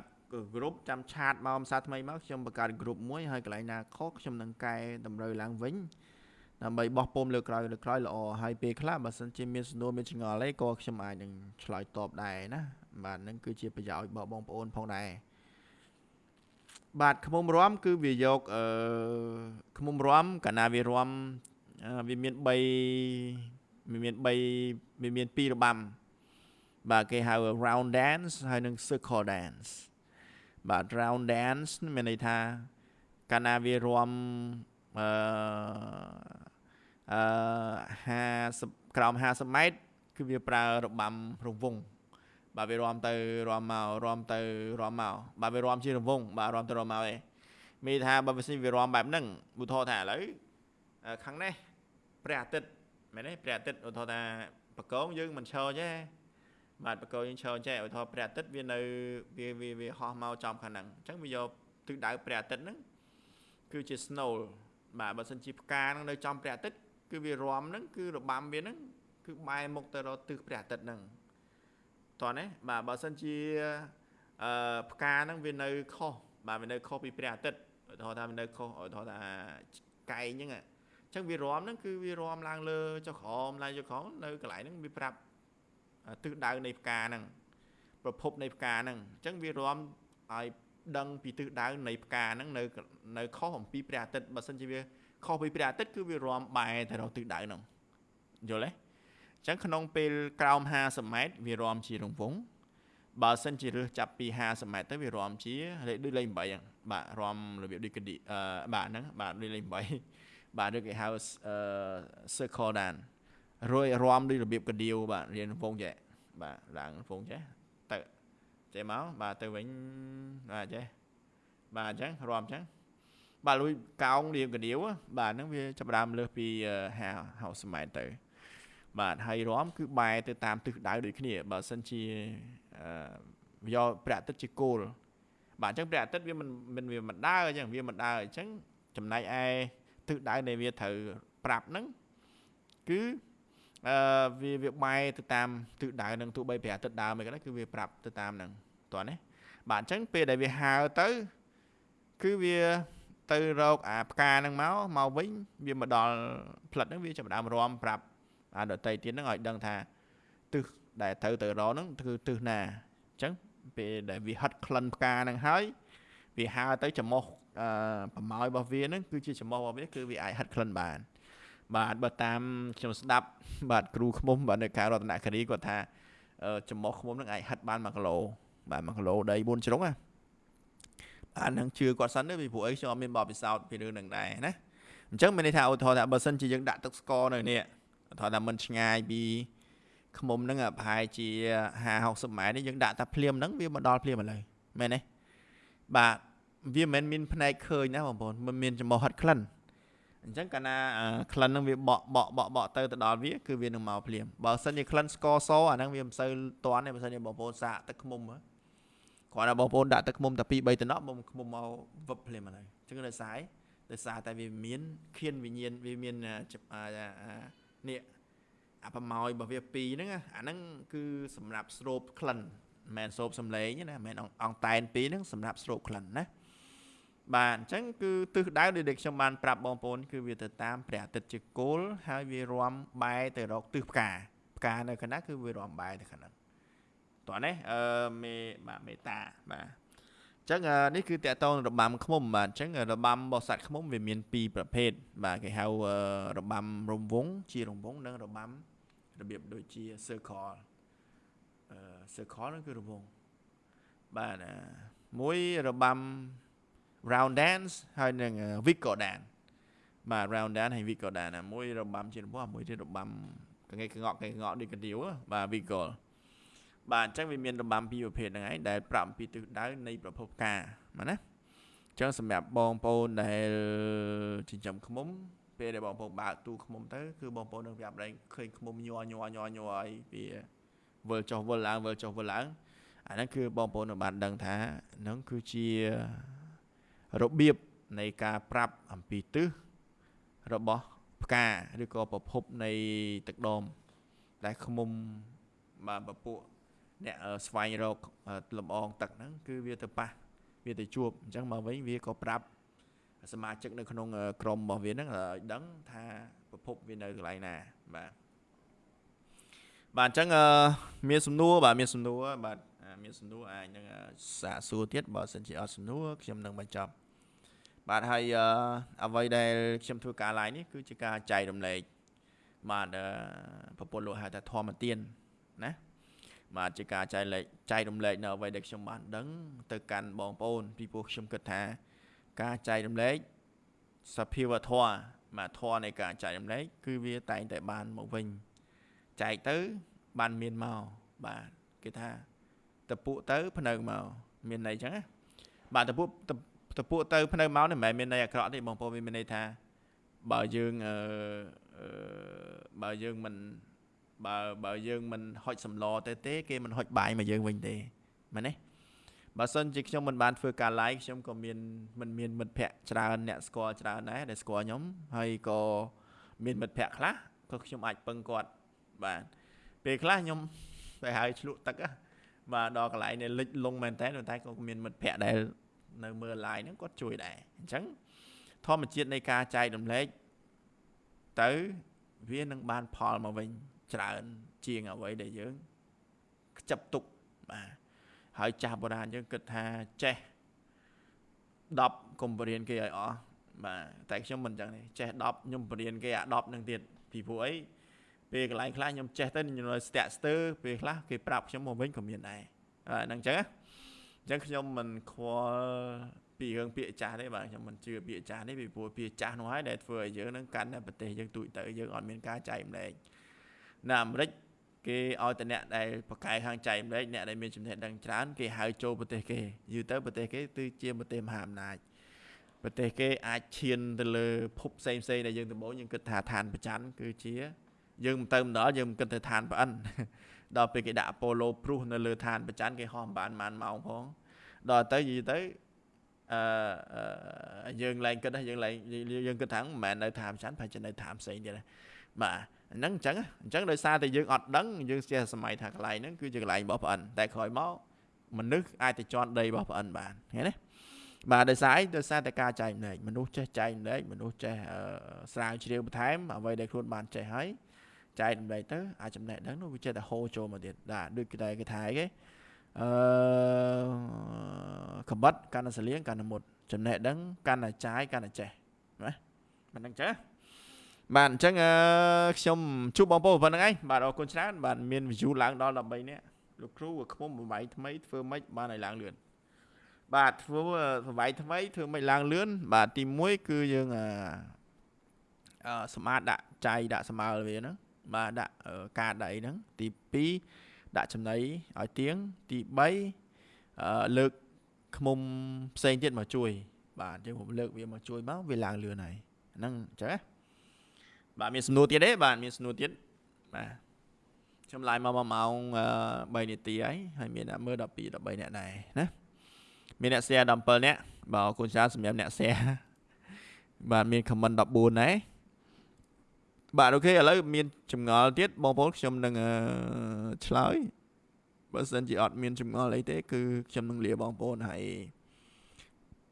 group ចាំឆាតមកភាសាថ្មីមកខ្ញុំបង្កើត group មួយហើយកន្លែងណាខុសខ្ញុំនឹងកែតម្រូវឡើងវិញដើម្បីបោះពុំលើក្រោយលើក្រោយល្អហើយពេលខ្លះបើសិនជាមានសំណួរមានឆ្ងល់អីក៏ខ្ញុំអាចនឹងឆ្លើយតបដែរណាបាទនឹងគឺជាប្រយោជន៍របស់បងប្អូនផងដែរបាទខ្មុំរំគឺវាយកអឺខ្មុំរំកាលណាវារំវាមាន3វា មាន3វាមាន2របាំ បាទគេហៅ round dance ហើយនិង circle dance បាទ round dance មានន័យថាកាលណាវារំអឺអឺ50ក្រោម50ម៉ែត្រគឺវាប្រើរបាំរង្វង់បាទវារំទៅរំមករំទៅរំមកបាទវារំជារង្វង់បាទរំទៅរំមកឯងមានថាបើវាវារំបែបហ្នឹងឧទាហរណ៍ថាឥឡូវខាងនេះព្រះអាទិត្យ មែនទេព្រះអាទិត្យឧទាហរណ៍ថាបកងយើងមិនឈរទេបាទបកយើងឈរចេះឧទាហរណ៍ព្រះអាទិត្យវានៅវាវាវាហោះមកចំខាងហ្នឹងអញ្ចឹងវាយកទិសដៅព្រះអាទិត្យហ្នឹងគឺជា snow បាទបើសិនជាផ្កាហ្នឹងនៅចំព្រះអាទិត្យគឺវារំហ្នឹងគឺរបាំវាហ្នឹងគឺបែរមុខទៅរកទិសព្រះអាទិត្យហ្នឹងតោះណាបាទបើសិនជាអឺផ្កាហ្នឹងវានៅខុសបាទវានៅខុសពីព្រះអាទិត្យឧទាហរណ៍ថាវានៅខុសឧទាហរណ៍ថាកែងហ្នឹងអញ្ចឹងវារំហ្នឹងគឺវារំឡើងលើចុះក្រោមឡើងចុះក្រោមនៅកន្លែងហ្នឹងវាប្រាប់ទិសដៅនៃផ្កាហ្នឹងប្រភពនៃផ្កាហ្នឹងអញ្ចឹងវារំឲ្យដឹងពីទិសដៅនៃផ្កាហ្នឹងនៅនៅខុសអំពីព្រះអាទិត្យបើសិនជាវាខុសពីព្រះអាទិត្យគឺវារំបែរទៅរកទិសដៅហ្នឹងយល់ទេអញ្ចឹងក្នុងពេលក្រោម50ម៉ែត្រវារំជារង្វង់បើសិនជារើសចាប់ពី50ម៉ែត្រទៅវារំជាលេខដូចលេខ8ហ្នឹងបាទរំរបៀបដូចកឌីអឺបាទហ្នឹងបាទដូចលេខ8 បាទឬគេហៅ circle dance រួយរំដូចរបៀបកដៀវបាទរៀនវងចេះបាទឡើងវងចេះទៅចេះមកបាទទៅវិញបាទចេះបាទអញ្ចឹងរំអញ្ចឹងបាទលួយកោងរៀងកដៀវបាទហ្នឹងវាចាប់ដើមលើសពី50ម៉ែត្រទៅបាទហើយរំគឺបែរទៅតាមទិសដៅដូចគ្នាបើសិនជាយកព្រះអាទិត្យជាគោលបាទអញ្ចឹងព្រះអាទិត្យវាមិនមិនវាមិនដើរអញ្ចឹងវាមិនដើរអញ្ចឹងចំណែកឯ ទិសដៅនៃវាត្រូវប្រាប់ហ្នឹងគឺអឺវាវាបែរទៅតាមទិសដៅនឹងទោះបីព្រះអាទិត្យដើរមិនក៏ដោយគឺវាប្រាប់ទៅតាមហ្នឹងតោះណាបាទអញ្ចឹងពេលដែលវាហើទៅគឺវាទៅរកអាផ្កាហ្នឹងមកមកវិញវាមកដល់ផ្លិតហ្នឹងវាចាប់ដើមរំប្រាប់អាដតីទៀតហ្នឹងឲ្យដឹងថាទិសដែលត្រូវទៅរកហ្នឹងគឺទិសណាអញ្ចឹងពេលដែលវាហិតក្លិនផ្កាហ្នឹងហើយវាហើទៅចំមុះអឺ ប្រម៉ោយរបស់វាហ្នឹងគឺជាចំមុះរបស់វាគឺវាអាចហិតក្លិនបាន បាទបើតាមខ្ញុំស្ដាប់បាទគ្រូឃ្មុំបាទនៅខេត្តរតនគិរីគាត់ថាចំមុះឃ្មុំនឹងអាចហិតបាន1គីឡូបាទ1គីឡូដី4ជ្រុងណាបាទនឹងជឿគាត់សិនទៅពីព្រោះអីខ្ញុំអត់មានបបពិសោធន៍ពីរឿងនឹងដែរណាអញ្ចឹងមានន័យថាឧទាហរណ៍ថាបើសិនជាយើងដាក់ទឹកស្ករនៅនេះឧទាហរណ៍ថាមិនឆ្ងាយពីឃ្មុំហ្នឹងប្រហែលជា50 60ម៉ែត្រនេះយើងដាក់តែភ្លាមហ្នឹងវាមកដល់ភ្លាមឥឡូវមែនទេបាទ វាមិនមែនមានផ្នែកឃើញណាបងប្អូនមិនមានចំមោះហិតក្លិនអញ្ចឹងកាលណាក្លិនហ្នឹងវាបកបកបកបកទៅទៅដល់វាគឺវានឹងមកភ្លាមបើសិនជាក្លិនស្ករសអាហ្នឹងវាមិនសូវតន់ទេបើសិនជាបងប្អូនសាកទឹកខ្មុំគាត់ថាបងប្អូនដាក់ទឹកខ្មុំតែ2 3តំណក់បងខ្មុំមកវឹបភ្លាមហើយអញ្ចឹងដោយសារដោយសារតែវាមានខៀនវិញ្ញាណវាមាននេះអាប្រម៉ោយរបស់វា2ហ្នឹងអាហ្នឹងគឺសម្រាប់ស្រូបក្លិនមិនមែនស្រូបសំឡេងណាមិនមែនអង្តែន2ហ្នឹងសម្រាប់ស្រូបក្លិនណា បាទអញ្ចឹងគឺទិសដៅដែលខ្ញុំបានប្រាប់បងប្អូនគឺវាទៅតាមព្រះអាទិត្យជាគោលហើយវារំបែរទៅរកទិសផ្កាផ្កានៅខាងណាគឺវារំបែរទៅខាងហ្នឹងតោះនេះអឺមេបាទមេតាបាទអញ្ចឹងនេះគឺតកតងរបាំឃ្មុំបាទអញ្ចឹងរបាំរបស់សត្វឃ្មុំវាមានពីរប្រភេទបាទគេហៅរបាំរំវងជារំវងនិងរបាំរបៀបដូចជា circle អឺ circle ហ្នឹងគឺរំវងបាទមួយរបាំ round dance ហើយនឹង Vico dance បាទ round dance ហើយ Vico dance ណាមួយរបាំជារបស់មួយទៀតរបាំកងេកងក់កងេកងក់ដូចកដៀវបាទ Vico បាទអញ្ចឹងវាមានរបាំពីរប្រភេទហ្នឹងឯងដែលប្រាប់អំពីទិសដៅនៃប្រភពការបាទណាអញ្ចឹងសម្រាប់បងប្អូនដែលចិញ្ចឹមឃ្មុំពេលដែលបងប្អូនបើកទូឃ្មុំទៅគឺបងប្អូននឹងប្រាប់ដែរឃើញឃ្មុំញ័រញ័រញ័រញ័រអីវាវិលចុះវិលឡើងវិលចុះវិលឡើងអាហ្នឹងគឺបងប្អូននឹងបានដឹងថាហ្នឹងគឺជា របៀបនៃការប្រាប់អំពីទិសរបស់ផ្កាឬក៏ប្រភពនៃទឹកដមដែលខ្មុំបាទពពួកអ្នកស្វែងរកលំអងទឹកហ្នឹងគឺវាទៅប៉ះវាទៅជួបអញ្ចឹងមកវិញវាក៏ប្រាប់សមាជិកនៅក្នុងក្រុមរបស់វាហ្នឹងឲ្យដឹងថាប្រភពវានៅកន្លែងណាបាទបាទអញ្ចឹងមានសំណួរបាទមានសំណួរបាទមានសំណួរអាចនឹងសាកសួរទៀតបើសិនជាអត់សំណួរខ្ញុំនឹងបញ្ចប់ បាទហើយអ្វីដែលខ្ញុំធ្វើការ live នេះគឺជាការចែករំលែកបាទប្រពន្ធលោកហៅថាធម្មទានណាបាទជាការចែកលេខចែករំលែកនៅអ្វីដែលខ្ញុំបានដឹងទៅកាន់បងប្អូនពីព្រោះខ្ញុំគិតថា ការចែករំលែកសភាវធម៌បាទធម៌នៃការចែករំលែកគឺវាតែងតែបានមកវិញចែកទៅបានមានមកបាទគេថាតពួកទៅភ្នៅមកមានន័យចឹងណាបាទតពួក តពួកទៅភ្នៅមកនេះមិនមែនមានន័យអាក្រក់ទេបងប្អូនវាមានន័យថាបើយើងអឺបើយើងមិនបើបើយើងមិនហុចសម្លទៅទេ គេមិនហុចបាយមកយើងវិញទេមែនទេបើសិនជាខ្ញុំមិនបានធ្វើការ live ខ្ញុំក៏មានមិនមានមិត្តភ័ក្តិច្រើនអ្នកស្គាល់ច្រើនដែរដែលស្គាល់ខ្ញុំហើយក៏មានមិត្តភ័ក្តិខ្លះក៏ខ្ញុំអាចពឹងគាត់បាទពេលខ្លះខ្ញុំទៅហើយឆ្លក់ទឹកបាទដល់កន្លែងនេះលិចលងមែនតើតែក៏មានមិត្តភ័ក្តិដែល នៅមើល live ហ្នឹងគាត់ជួយដែរអញ្ចឹងធម្មជាតិនៃការចែករំលែកទៅវានឹងបានផលមកវិញច្រើន ជាងអ្វីដែលយើងខ្ចឹបទុកបាទហើយចាស់បុរាណយើងគិតថាចេះ10កុំបរៀនគេឲ្យអស់បាទតែខ្ញុំមិនចឹងទេចេះ10ខ្ញុំបរៀនគេអា10នឹងទៀតពីព្រោះអីពេលកន្លែងខ្លះខ្ញុំចេះទៅខ្ញុំនៅស្ទាក់ស្ទើរពេលខ្លះគេប្រាប់ខ្ញុំមកវិញក៏មានដែរបាទហ្នឹងចឹង អញ្ចឹងខ្ញុំមិនខ្វល់ពីរឿងពាក្យចាស់ទេបាទខ្ញុំមិនជឿពាក្យចាស់ទេពីព្រោះពាក្យចាស់នោះហើយដែលធ្វើឲ្យយើងនឹងកាន់តែប្រទេសយើងទូចទៅយើងអត់មានការចែកម្លែកនៅអាមេរិកគេឲ្យតែអ្នកដែលប្រកែកខាងចែកម្លែកអ្នកដែលមានចំណេះដឹងច្រើនគេហៅចូលប្រទេសគេយូរទៅប្រទេសគេគឺជាប្រទេសមហាអំណាចប្រទេសគេអាចឈានទៅលើភពផ្សេងផ្សេងដែលយើងដំបូងយើងគិតថាឋានប្រច័នគឺជាយើងមិនទៅម្ដងយើងមិនគិតទៅឋានប្រអិន ដល់ពេលគេដាក់អប៉ូឡូព្រុសនៅលើឋានប្រច័នគេហោះបានប៉ុន្មានម៉ោងផងដល់ទៅយីទៅអឺយើងឡើងគិតថាយើងឡើងយើងគិតថាមិនមែននៅឋានប្រច័នប្រហែលជានៅឋានផ្សេងទៀតបាទហ្នឹងអញ្ចឹងអញ្ចឹងដោយសារតែយើងអត់ដឹងយើងចេះសម័យថាកន្លែងហ្នឹងគឺជាកន្លែងរបស់ប្អិនតែក្រោយមកមនុស្សអាចទៅជន់ដីរបស់ប្អិនបានឃើញទេបាទដោយសារអីដោយសារតែការចែកម្លែកមនុស្សចេះចែកម្លែកមនុស្សចេះស្រាវជ្រាវបន្ថែមអ្វីដែលខ្លួនបានចេះហើយ ចែកម្លែកទៅអាចចំណេះដឹងនោះវាចេះតែហូរចូលមកទៀតបាទដូចគេតែគេថាអីគេអឺកំបិតកាន់តែសលៀងកាន់តែមុតចំណេះដឹងកាន់តែចាយកាន់តែចេះណាមិនដឹងចេះបាទអញ្ចឹងខ្ញុំជួបបងប្អូនប៉ុណ្្នឹងឯងបាទអរគុណច្រើនបាទមាន view ឡើងដល់13នាក់លោកគ្រូខ្មុំបបៃថ្មីធ្វើម៉េចបានឲ្យឡើងលឿនបាទធ្វើបបៃថ្មីធ្វើម៉េចឡើងលឿនបាទទី1គឺយើងអឺសម្អាតដាក់ចៃដាក់ស្មើវាហ្នឹង បាទដាក់កាដៃហ្នឹងទី2ដាក់ចំណីឲ្យទៀងទី3លើកខ្មុំផ្សេងទៀតមកជួយ បាទយើងผมលើកវាមកជួយមកវាឡើងលឿនហើយហ្នឹងអញ្ចឹងណាបាទមានសំណួរទៀតទេបាទមានសំណួរទៀតបាទខ្ញុំឡាយមក1ម៉ោង3នាទីហើយហើយមានអ្នកមើល12 13អ្នកដែរណាមានអ្នក share 17អ្នកបាទអរគុណច្រើនសម្រាប់អ្នក share បាទមាន comment 14ដែរ បាទអូខេឥឡូវមានចម្ងល់ទៀតបងប្អូនខ្ញុំនឹងឆ្លើយបើសិនជាអត់មានចម្ងល់អីទេគឺខ្ញុំនឹងលាបងប្អូនហើយ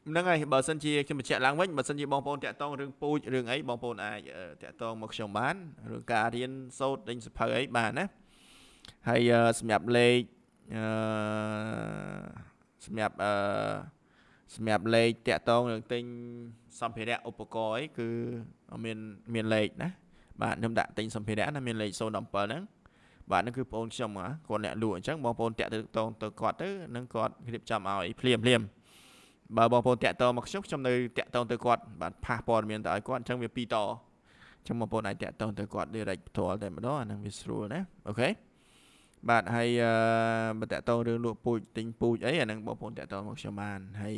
ហ្នឹងហើយបើសិនជាខ្ញុំបញ្ជាក់ឡើងវិញបើសិនជាបងប្អូនតាក់ទងរឿងពូជរឿងអីបងប្អូនអាចតាក់ទងមកខ្ញុំបានរឿងការរៀនសូត្រដេញសភៅអីបានណាហើយសម្រាប់លេខអឺសម្រាប់អឺសម្រាប់លេខតាក់ទងរឿងទិញសម្ភារៈឧបករណ៍អីគឺមានមានលេខណា បាទខ្ញុំដាក់ទិញសម្ភារៈណាមានលេខ017ហ្នឹងបាទហ្នឹងគឺបងប្អូនខ្ញុំគាត់អ្នកលក់អញ្ចឹងបងប្អូនតាក់ទងទៅគាត់ទៅនឹងគាត់រៀបចំឲ្យភ្លាមភ្លាមបើបងប្អូនតាក់ទងមកខ្ញុំខ្ញុំនៅតាក់ទងទៅគាត់បាទផាសព័ត៌មានទៅឲ្យគាត់អញ្ចឹងវាពីរតអញ្ចឹងបងប្អូនអាចតាក់ទងទៅគាត់ direct ផ្ទាល់តែម្ដងអាហ្នឹងវាស្រួលណាអូខេបាទហើយអឺបើតាក់ទងរឿងលក់ពូជទិញពូជអីអាហ្នឹងបងប្អូនតាក់ទងមកខ្ញុំបានហើយ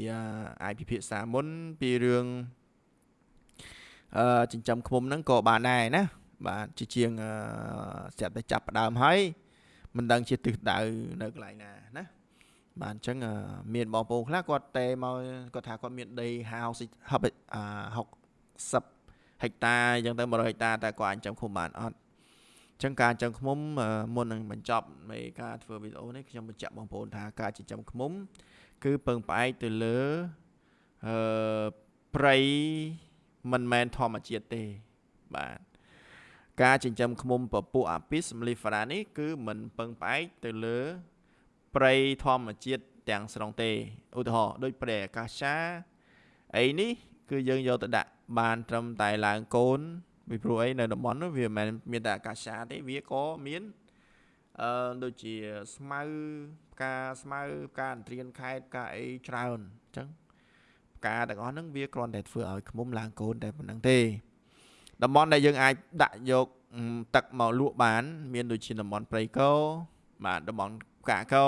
អាចពិភាក្សាមុនពីរឿងអឺ ចិញ្ចឹមឃុំហ្នឹងក៏បានដែរណាបាទជាជាងស្រាប់តែចាប់ផ្ដើមហើយមិនដឹងជាទិសដៅនៅកន្លែងណាណាបាទអញ្ចឹងមានបងប្អូនខ្លះគាត់តែមកគាត់ថាគាត់មានដី60ហិកតាអញ្ចឹងទៅ100ហិកតាតែគាត់អាចចាំឃុំបានអត់អញ្ចឹងការចិញ្ចឹមឃ្មុំមុននឹងបញ្ចប់នៃការធ្វើវីដេអូនេះខ្ញុំបញ្ជាក់បងប្អូនថាការចិញ្ចឹមឃ្មុំគឺពឹងផ្អែកទៅលើអឺព្រៃ មិនមែនធម្មជាតិទេបាទការចិញ្ចឹមឃ្មុំពពួកអាពីសមលីហ្វារ៉ានេះគឺមិនពឹងផ្អែកទៅលើព្រៃធម្មជាតិទាំងស្រុងទេឧទាហរណ៍ដូចព្រៃអាកាសាអីនេះ គឺយើងយកទៅដាក់បានត្រឹមតែឡើងកូនពីព្រោះអីនៅតំបន់នោះវាមិនមែនមានតែអាកាសាទេវាក៏មានអឺដូចជាស្មៅផ្កាស្មៅផ្កាអន្ត្រៀនខេតផ្កាអីច្រើនអញ្ចឹង ផ្កាទាំងអស់ហ្នឹងវាគ្រាន់តែធ្វើឲ្យខ្មុំឡើងកូនតែប៉ុណ្្នឹងទេតំបន់ដែលយើងអាចដាក់យកទឹកមកលក់បាន មានដូចជាតំបន់ព្រៃកោបាទតំបន់ផ្កាកោ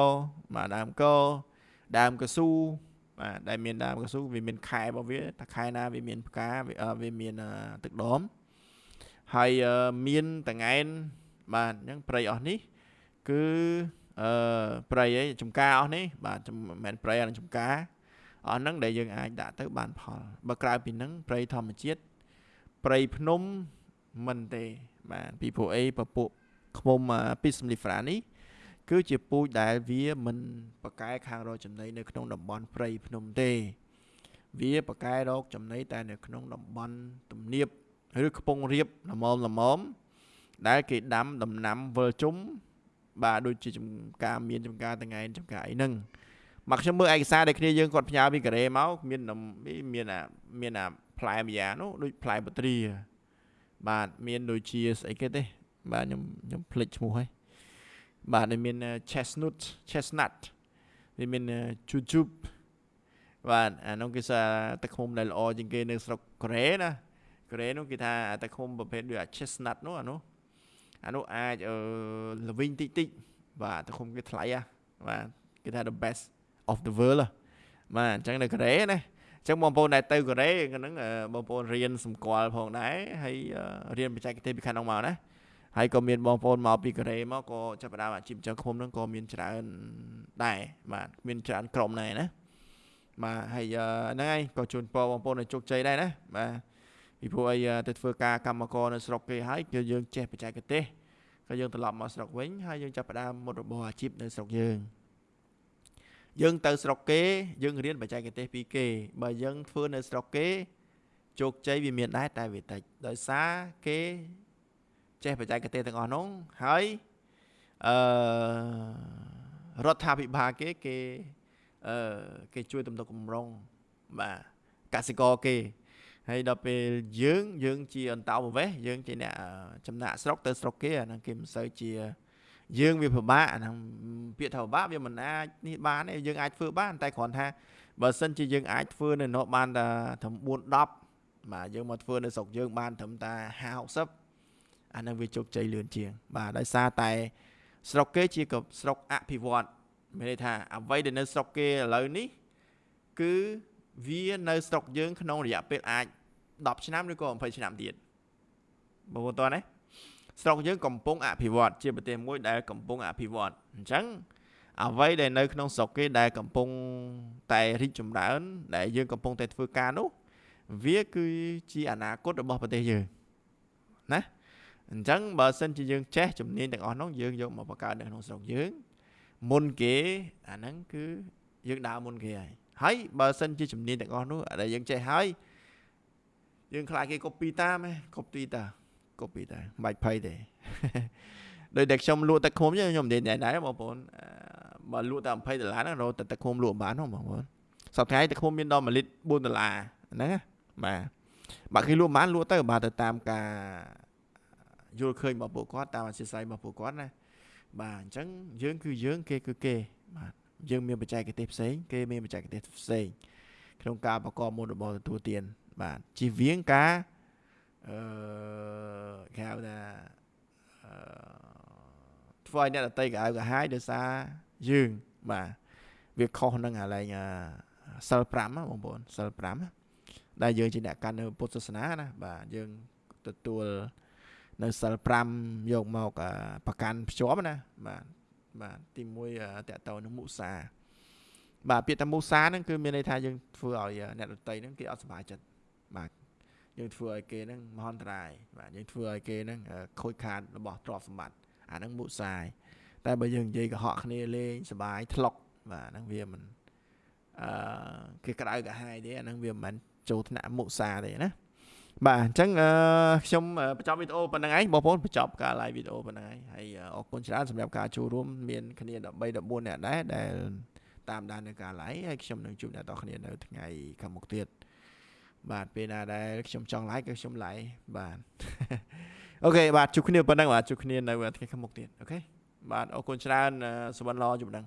បាទដើមកោដើមកស៊ូបាទដែលមានដើមកស៊ូវាមានខែរបស់វាតែខែណាវាមានផ្កាវាមានទឹកដមហើយមានតងែនបាទអញ្ចឹងព្រៃអស់នេះគឺអឺព្រៃអីចំការអស់នេះបាទមិនមែនព្រៃអាចំការ អស់ហ្នឹងដែលយើងអាចដាក់ទៅបានផលបើក្រៅពីហ្នឹងព្រៃធម្មជាតិព្រៃភ្នំមិនទេបាទពីព្រោះអីពពួកឃុំពីសំលីហ្វ្រានេះគឺជាពូជដែលវាមិនប្រកែខាងរកចំណីនៅក្នុងតំបន់ព្រៃភ្នំទេ វាប្រកែរកចំណីតែនៅក្នុងតំបន់ទំនាបឬខ្ពង់រាបល្មមល្មមដែលគេដាំដំណាំវិលជុំបាទដូចជាចំការមានចំការតងែនចំការអីហ្នឹង មកខ្ញុំមើលឯកសារដែលគ្នាយើងគាត់ផ្ញើពីកូរ៉េមកមានមានអាមានអាផ្លែម្យ៉ាងនោះដូចផ្លែបត្រាបាទមានដូចជាស្អីគេទេ បាទខ្ញុំខ្ញុំភ្លេចឈ្មោះហើយបាទមាន chestnut chestnut វាមាន jujube បាទអានោះគេថាទឹកឃុំដែលល្អជាងគេនៅស្រុកកូរ៉េណាកូរ៉េនោះគេថាទឹកឃុំប្រភេទដូច chestnut នោះអានោះអានោះអាចអឺល្វីងតិចតិចបាទទឹកឃុំគេថ្លៃហ่ะបាទគេថា the best of the world បាទអញ្ចឹងនៅកូរ៉េណាអញ្ចឹងបងប្អូនដែលទៅកូរ៉េហ្នឹងបងប្អូនរៀនសម្គាល់ផងដែរហើយរៀនបច្ចេកទេសពីខាងនោះមកណាហើយក៏មានបងប្អូនមកពីកូរ៉េមកក៏ចាប់ផ្ដើមអាជីពចឹងឃុំហ្នឹងក៏មានច្រើនដែរបាទមានច្រើនក្រុមដែរណាបាទហើយហ្នឹងហើយក៏ជូនពរបងប្អូនឲ្យជោគជ័យដែរណាបាទពីព្រោះអីទៅធ្វើការកម្មករនៅស្រុកគេហើយគឺយើងចេះបច្ចេកទេសក៏យើងត្រឡប់មកស្រុកវិញហើយយើងចាប់ផ្ដើមមុខរបរអាជីពនៅស្រុកយើង យើងទៅស្រុកគេយើងរៀនបច្ចេកទេសពីគេ បើយើងធ្វើនៅស្រុកគេជោគជ័យវាមានដែរតែវាតិចដោយសារគេចេះបច្ចេកទេសទាំងអស់នោះហើយអឺរដ្ឋាភិបាលគេគេអឺគេជួយទំនុកបំរុងបាទកសិករគេហើយដល់ពេលយើងយើងជាអន្តោប្រវេសន៍យើងជាអ្នកចំណាក់ស្រុកទៅស្រុកគេអាហ្នឹងគេមិនសូវជា យើងវាពិបាកអាហ្នឹងពាក្យថាពិបាកវាមិនអាចនេះបានទេយើងអាចធ្វើបានតែគ្រាន់ថាបើសិនជាយើងអាចធ្វើនៅនោះបានតែត្រឹម4 10បាទយើងមកធ្វើនៅស្រុកយើងបានត្រឹមតែ50 60អានឹងវាជោគជ័យលឿនជាង បាទដោយសារតែស្រុកគេជាក៏ស្រុកអភិវឌ្ឍមានន័យថាអ្វីដែលនៅស្រុកគេឥឡូវនេះគឺវានៅស្រុកយើងក្នុងរយៈពេលអាច10ឆ្នាំឬក៏20ឆ្នាំទៀតបងប្អូនតើណា ស្រុកយើងកំពុងអភិវឌ្ឍជាប្រទេសមួយដែលកំពុងអភិវឌ្ឍអញ្ចឹងអ្វីដែលនៅក្នុងស្រុកគេដែលកំពុងតែរីកចម្រើន ដែលយើងកំពុងតែធ្វើការនោះ វាគឺជាអនាគតរបស់ប្រទេសយើងណាអញ្ចឹងបើសិនជាយើងចេះជំនាញទាំងអស់នោះយើងយកមកបង្កើតនៅក្នុងស្រុកយើង មុនគេអាហ្នឹងគឺយើងដើរមុនគេហើយហើយបើសិនជាជំនាញទាំងអស់នោះដែលយើងចេះហើយយើងខ្លាចគេ copy តាមហ៎ copy តា copy តាមិនបាច់ភ័យទេដោយតែខ្ញុំលក់ទឹកឃុំខ្ញុំនិយាយដែរបងប្អូនបើលក់តែ20ដុល្លារហ្នឹងរកតែទឹកឃុំលក់បានហ្នឹងបងប្អូនសប្តាហ៍ទឹកឃុំមានដល់1លីត្រ4ដុល្លារហ្នឹងបាទបើគេលក់បានលក់ទៅបាទទៅតាមការយល់ឃើញរបស់ពួកគាត់តាមអធិស្ឋានរបស់ពួកគាត់ណាបាទអញ្ចឹងយើងគឺយើងគេគឺគេបាទយើងមានបច្ចេកទេសផ្សេងគេមានបច្ចេកទេសផ្សេងក្នុងការប្រកបមុនរបស់ទទួលទានបាទជិះវៀងការ អឺគេហៅថាអឺធ្វើឲ្យអ្នកដតីកៅកាហាយដោយសារយើងបាទវាខុសនឹងអាឡែងសិល5បងប្អូនសិល5ដែលយើងជាអ្នកកាន់នៅពុទ្ធសាសនាណាបាទយើងទទួលនៅសិល5យកមកប្រកាន់ភ្ជាប់ណាបាទបាទទី1តកតទៅនឹងមុសាបាទពាក្យថាមុសាហ្នឹងគឺមានន័យថាយើងធ្វើឲ្យអ្នកដតីហ្នឹងគេអត់សុបាយចិត្តបាទ យើងធ្វើឲ្យគេហ្នឹងមហន្តរាយបាទយើងធ្វើឲ្យគេហ្នឹងខូចខាតរបស់ទ្រព្យសម្បត្តិអាហ្នឹងមុសាយតែបើយើងនិយាយកុហកគ្នាលេងសុបាយថ្លុកបាទហ្នឹងវាមិនអឺគេក្តៅកាហាយទេអាហ្នឹងវាមិនមែនចូលថ្នាក់មុសាទេណាបាទអញ្ចឹងអឺខ្ញុំបញ្ចប់វីដេអូប៉ុណ្្នឹងឯងបងប្អូនបញ្ចប់ការ live វីដេអូប៉ុណ្្នឹងឯងហើយអរគុណច្រើនសម្រាប់ការចូលរួមមានគ្នា13 14នាក់ដែរដែលតាមដាននៅការ live ហើយខ្ញុំនឹងជួបអ្នកទាំងគ្នានៅថ្ងៃខាងមុខទៀត បាទពេលណាដែលខ្ញុំចង់ live គឺខ្ញុំ live បាទអូខេបាទជួបគ្នាប៉ុណ្ណឹងបាទជួបគ្នានៅថ្ងៃខាងមុខទៀតអូខេបាទអរគុណច្រើនសុបិនល្អជួបដឹង